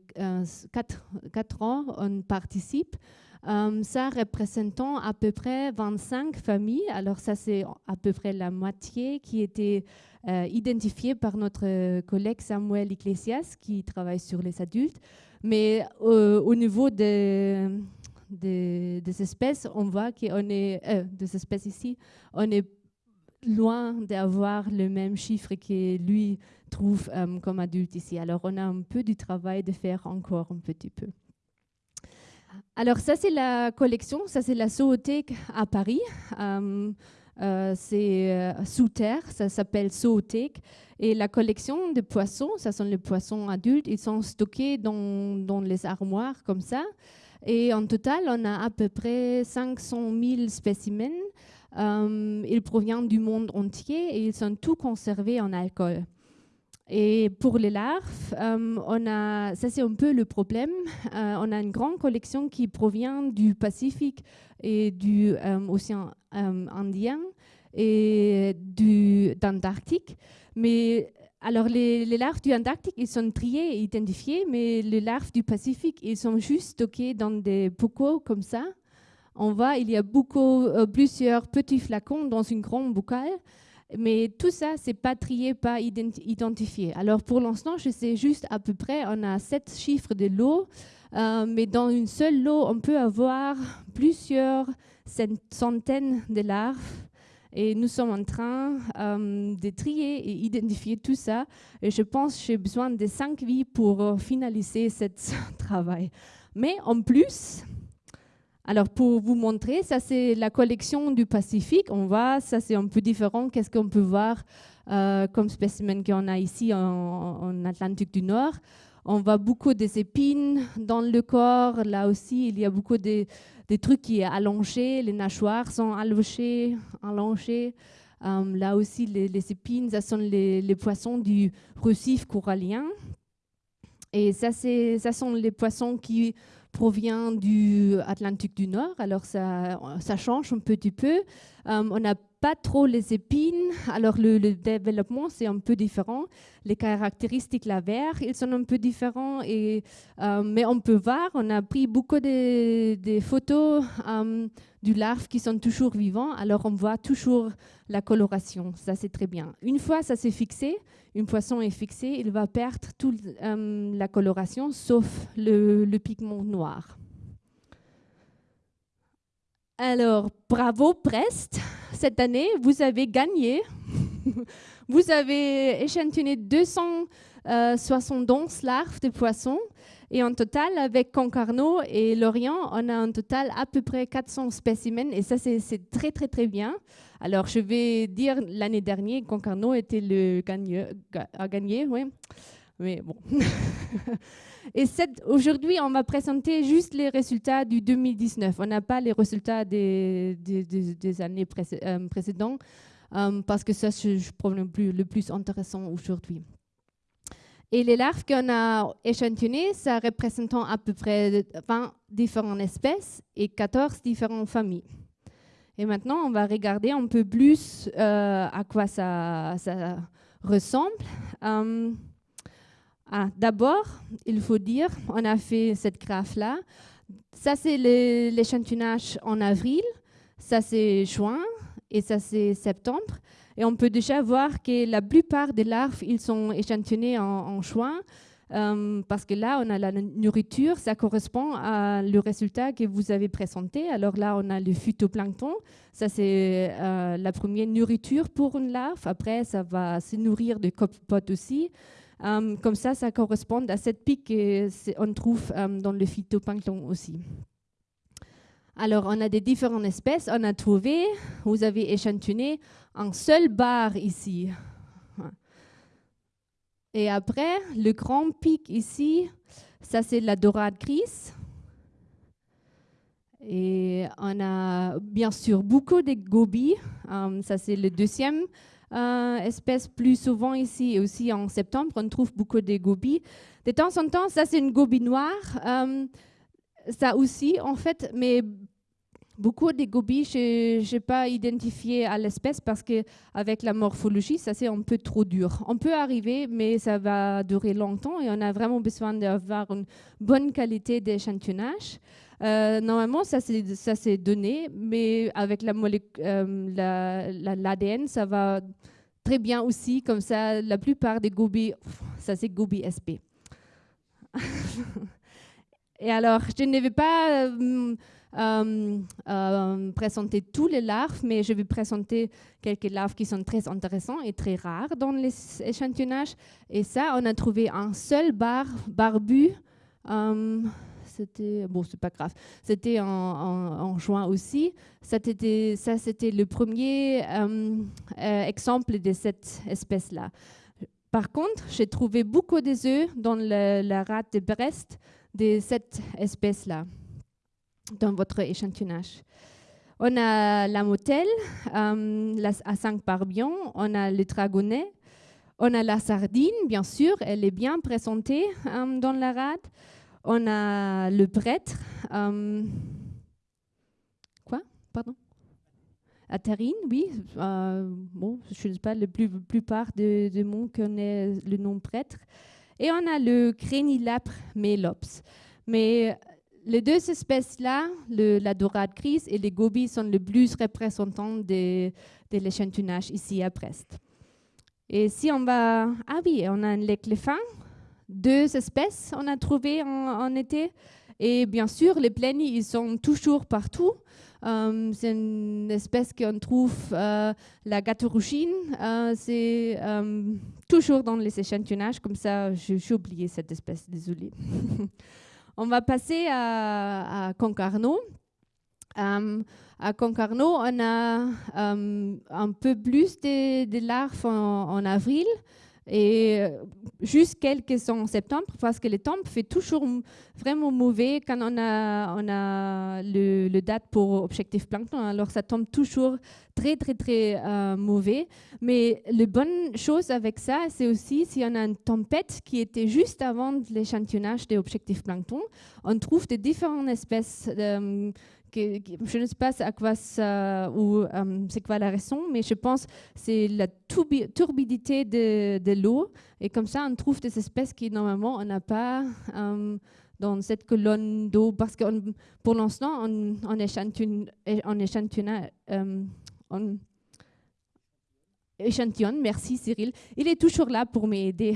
4, 4 ans, on participe. ça représentant à peu près 25 familles. Alors ça, c'est à peu près la moitié qui était euh, identifié par notre collègue Samuel Iglesias qui travaille sur les adultes. Mais euh, au niveau des, des, espèces, on voit qu'on est, euh, des espèces ici, on est loin d'avoir le même chiffre que lui trouve comme adulte ici. Alors on a un peu du travail de faire encore un petit peu. Alors ça c'est la collection, ça c'est la zoothèque à Paris. Euh, c'est euh, sous terre, ça s'appelle zoothèque. Et la collection de poissons, ce sont les poissons adultes, ils sont stockés dans, dans, les armoires comme ça. Et en total, on a à peu près 500 000 spécimens. Euh, ils proviennent du monde entier et ils sont tous conservés en alcool. Et pour les larves, on a, ça c'est un peu le problème. on a une grande collection qui provient du Pacifique et du océan euh, indien et d'Antarctique. Mais alors, les, larves du Antarctique, ils sont triées et identifiées, mais les larves du Pacifique, ils sont juste stockées dans des bocaux comme ça, on voit il y a beaucoup, plusieurs petits flacons dans une grande boucale. Mais tout ça, c'est pas trié, pas identifié. Alors pour l'instant, je sais juste à peu près, on a sept chiffres de l'eau, mais dans une seule lot, on peut avoir plusieurs centaines de larves et nous sommes en train euh, de trier et identifier tout ça. Et je pense que j'ai besoin de cinq vies pour euh, finaliser ce (laughs) travail. Mais en plus, alors pour vous montrer, ça c'est la collection du Pacifique. On voit, ça c'est un peu différent. Qu'est-ce qu'on peut voir euh, comme spécimen qu'on a ici en, Atlantique du Nord? On voit beaucoup des épines dans le corps. Là aussi, il y a beaucoup de des trucs qui sont allongés, les nageoires sont allongées. allongées. Euh, là aussi, les, épines, ça sont les, poissons du récif corallien. Et ça, ça sont les poissons qui proviennent du Atlantique du Nord. Alors, ça, change un petit peu. Euh, on n'a pas trop les épines. Alors le, développement, c'est un peu différent. Les caractéristiques lavaires, ils sont un peu différents. Et, euh, mais on peut voir, on a pris beaucoup de, photos euh, du larve qui sont toujours vivants. Alors on voit toujours la coloration. Ça, c'est très bien. Une fois ça s'est fixé, une poisson est fixé, il va perdre toute euh, la coloration, sauf le pigment noir. Alors, bravo Prest cette année, vous avez gagné. (laughs) vous avez échantillonné 271 larves de poissons. Et en total, avec Concarneau et Lorient, on a un total à peu près 400 spécimens. Et ça, c'est très, très, très bien. Alors, je vais dire, l'année dernière, Concarneau était le gagneur, a gagné, oui. Mais bon. (laughs) Et aujourd'hui, on va présenter juste les résultats du 2019. On n'a pas les résultats des, des, années euh, précédentes euh, parce que ça, c'est le problème le plus intéressant aujourd'hui. Et les larves qu'on a échantillonnées, ça représente à peu près 20 différentes espèces et 14 différentes familles. Et maintenant, on va regarder un peu plus euh, à quoi ça ressemble. Ah, d'abord, il faut dire, on a fait cette graphe-là. Ça, c'est l'échantillonnage en avril, ça, c'est juin et ça, c'est septembre. Et on peut déjà voir que la plupart des larves, ils sont échantillonnés en, juin. Euh, parce que là, on a la nourriture, ça correspond à le résultat que vous avez présenté. Alors là, on a le phytoplancton, ça c'est euh, la première nourriture pour une larve. Après, ça va se nourrir de copepotes aussi. Euh, comme ça, ça correspond à cette pique qu'on trouve euh, dans le phytoplancton aussi. Alors, on a des différentes espèces. On a trouvé, vous avez échantillonné un seul bar ici. Et après, le grand pic ici, ça c'est la dorade grise. Et on a bien sûr beaucoup de gobies. Euh, ça c'est le deuxième euh, espèce plus souvent ici et aussi en septembre, on trouve beaucoup de gobies. De temps en temps, ça c'est une gobie noire. Euh, ça aussi, en fait, mais beaucoup de gobies, je n'ai pas identifié à l'espèce parce qu'avec la morphologie, ça c'est un peu trop dur. On peut arriver, mais ça va durer longtemps et on a vraiment besoin d'avoir une bonne qualité d'échantillonnage. Euh, normalement, ça s'est donné, mais avec l'ADN, la, la, ça va très bien aussi. Comme ça, la plupart des gobies, ça c'est gobies SP. (laughs) Et alors, je ne vais pas euh, euh, présenter tous les larves, mais je vais présenter quelques larves qui sont très intéressantes et très rares dans les échantillonnages. Et ça, on a trouvé un seul bar barbu c'était bon, c'est pas grave. C'était en, juin aussi. Ça c'était, le premier euh, euh, exemple de cette espèce-là. Par contre, j'ai trouvé beaucoup des œufs dans la rate de Brest de cette espèce-là dans votre échantillonnage. On a la motelle euh, à 5 parbions, on a le dragonnet, on a la sardine, bien sûr, elle est bien présentée dans la rate. On a le prêtre. Euh, quoi? Pardon? Atharine, oui. Euh, bon, je ne sais pas, la plus, plupart du de monde connaît le nom prêtre. Et on a le crénilapre mélops. Mais les deux espèces-là, la dorade grise et les gobies, sont les plus représentants de, l'échantillonnage ici à Brest. Et si on va... Ah oui, on a l'écléphant, deux espèces on a trouvé en, été. Et bien sûr, les plaignes, ils sont toujours partout. Euh, c'est une espèce qu'on trouve, euh, la gâterouchine, euh, c'est toujours dans les échantillonnages, comme ça j'ai oublié cette espèce, désolée. (laughs) On va passer à, Concarneau. à Concarneau, on a un peu plus de, larves en avril et euh, juste quelques en septembre parce que le temps fait toujours vraiment mauvais quand on a, on a le, date pour objectif plancton. Alors ça tombe toujours très très très euh, mauvais. Mais la bonne chose avec ça, c'est aussi si on a une tempête qui était juste avant l'échantillonnage des objectifs plancton, on trouve des différentes espèces. Euh, je ne sais pas à quoi ça, ou euh, c'est quoi la raison, mais je pense que c'est la turbidité de, l'eau. Et comme ça, on trouve des espèces qui, normalement, on n'a pas euh, dans cette colonne d'eau. Parce que pour l'instant, on, on échantillonne, on euh, échantillon. Merci Cyril. Il est toujours là pour m'aider.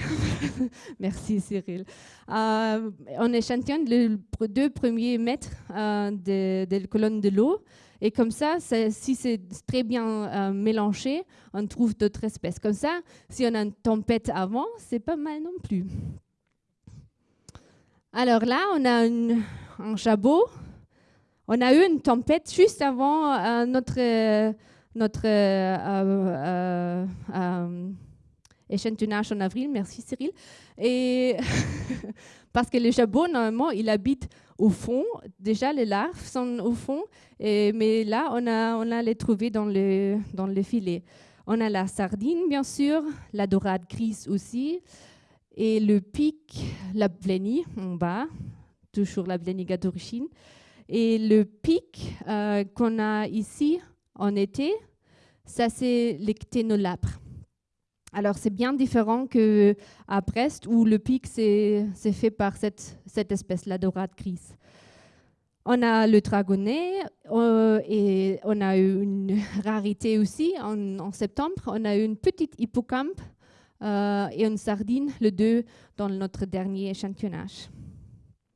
(laughs) Merci Cyril. Euh, on échantillonne les deux premiers mètres euh, de, la colonne de l'eau. Et comme ça, si c'est très bien euh, mélangé, on trouve d'autres espèces. Comme ça, si on a une tempête avant, c'est pas mal non plus. Alors là, on a un jabot. On a eu une tempête juste avant notre notre euh, euh, euh, échantillonnage en avril. Merci Cyril. Et (laughs) parce que le jabot, normalement, il habite au fond. Déjà, les larves sont au fond, mais là, on a, on les trouvées dans le, dans le filet. On a la sardine, bien sûr, la dorade grise aussi, et le pic, la blénie en bas, toujours la blénie d'origine. Et le pic qu'on a ici, en été, ça c'est les Alors c'est bien différent qu'à Brest où le pic c'est fait par cette, cette espèce-là dorade grise. On a le dragonnet euh, et on a eu une (laughs) rarité aussi en, septembre. On a eu une petite hippocampe euh, et une sardine, le deux, dans notre dernier échantillonnage.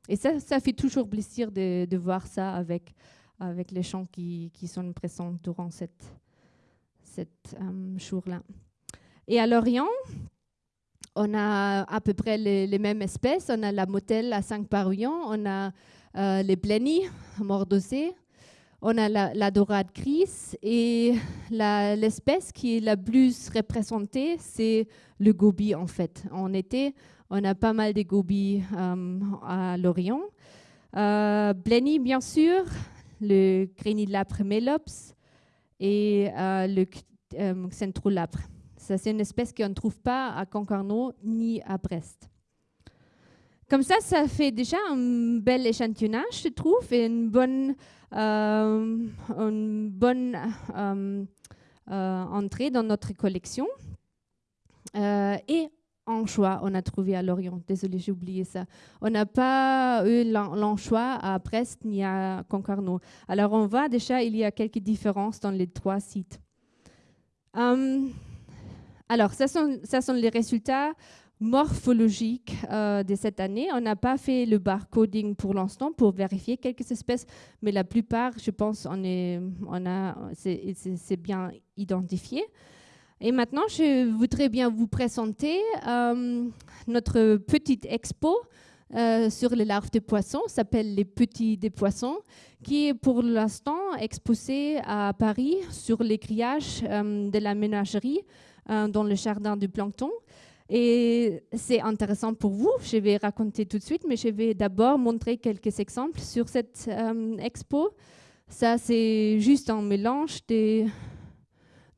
Et ça, ça fait toujours plaisir de voir ça avec avec les champs qui, sont présents durant cette, euh, jour-là. Et à Lorient, on a à peu près les, mêmes espèces. On a la motelle à 5 parouillons, on a euh, les blennies mordosées, on a la, dorade grise et l'espèce qui est la plus représentée, c'est le gobi en fait. En été, on a pas mal de gobies euh, à Lorient. Euh, bien sûr, le Grenilapre melops et euh, le euh. Ça, c'est une espèce qu'on ne trouve pas à Concarneau ni à Brest. Comme ça, ça fait déjà un bel échantillonnage, je trouve, et une bonne, euh, une bonne entrée dans notre collection. et anchois, on a trouvé à Lorient. Désolée, j'ai oublié ça. On n'a pas eu l'anchois à Brest ni à Concarneau. Alors, on voit déjà, il y a quelques différences dans les trois sites. Hum, alors, ça sont, ça sont les résultats morphologiques euh, de cette année. On n'a pas fait le barcoding pour l'instant pour vérifier quelques espèces, mais la plupart, je pense, on est, on a, c'est bien identifié. Et maintenant, je voudrais bien vous présenter euh, notre petite expo euh, sur les larves de poissons, s'appelle Les Petits des Poissons, qui est pour l'instant exposée à Paris sur les grillages euh, de la ménagerie dans le jardin du plancton. Et c'est intéressant pour vous, je vais raconter tout de suite, mais je vais d'abord montrer quelques exemples sur cette expo. Ça, c'est juste un mélange des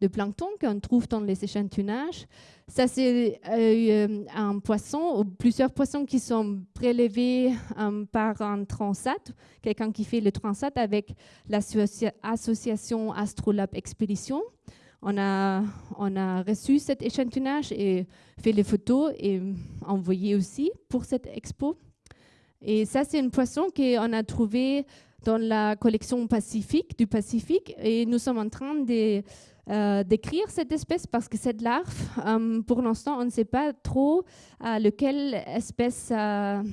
de plancton qu'on trouve dans les échantillonnages. Ça, c'est euh, un poisson, ou plusieurs poissons qui sont prélevés euh, par un transat, quelqu'un qui fait le transat avec l'association Astrolab Expédition. On a, on a reçu cet échantillonnage et fait les photos et envoyé aussi pour cette expo. Et ça, c'est un poisson qu'on a trouvé dans la collection Pacifique, du Pacifique. Et nous sommes en train euh, d'écrire cette espèce parce que cette larve, euh, pour l'instant, on ne sait pas trop à laquelle espèce ça,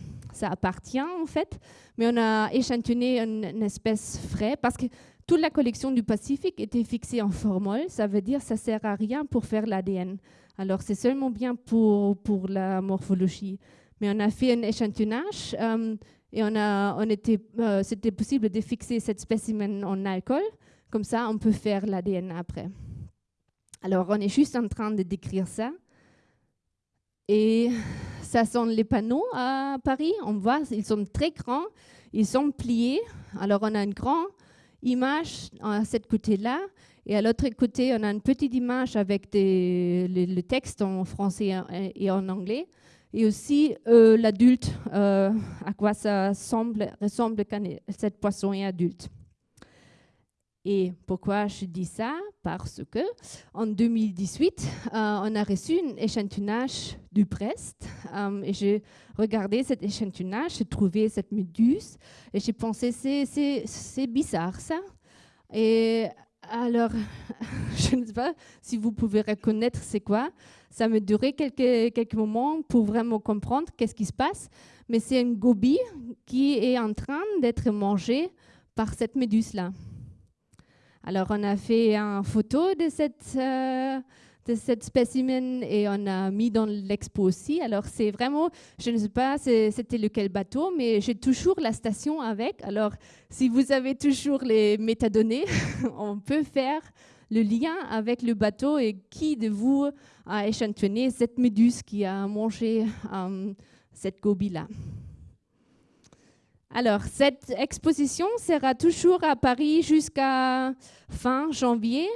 appartient en fait, mais on a échantillonné une, espèce vraie parce que toute la collection du Pacifique était fixée en formol, ça veut dire que ça sert à rien pour faire l'ADN. Alors c'est seulement bien pour, pour la morphologie. Mais on a fait un échantillonnage euh, et on a, on était, c'était possible de fixer cette spécimen en alcool. Comme ça, on peut faire l'ADN après. Alors, on est juste en train de décrire ça. Et ça sont les panneaux à Paris. On voit, ils sont très grands, ils sont pliés. Alors, on a une grande image à ce côté-là. Et à l'autre côté, on a une petite image avec le, texte en français et en anglais. Et aussi euh, l'adulte, euh, à quoi ça semble, ressemble quand cette poisson est adulte. Et pourquoi je dis ça? Parce que en 2018, euh, on a reçu un échantillonnage du Brest et j'ai regardé cet échantillonnage, j'ai trouvé cette méduse et j'ai pensé c'est bizarre ça. Et alors, (laughs) je ne sais pas si vous pouvez reconnaître c'est quoi. Ça me durait quelques, quelques moments pour vraiment comprendre qu'est-ce qui se passe. Mais c'est une gobie qui est en train d'être mangée par cette méduse-là. Alors, on a fait une photo de cette, euh, de cette spécimen et on a mis dans l'expo aussi. Alors, c'est vraiment, je ne sais pas c'était lequel bateau, mais j'ai toujours la station avec. Alors, si vous avez toujours les métadonnées, (laughs) on peut faire le lien avec le bateau et qui de vous a échantillonné cette méduse qui a mangé euh, cette gobie-là? Alors, cette exposition sera toujours à Paris jusqu'à fin janvier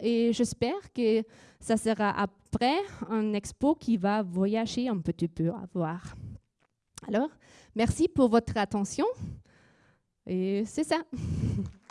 et j'espère que ça sera après un expo qui va voyager un petit peu à voir. Alors, merci pour votre attention et c'est ça. (laughs)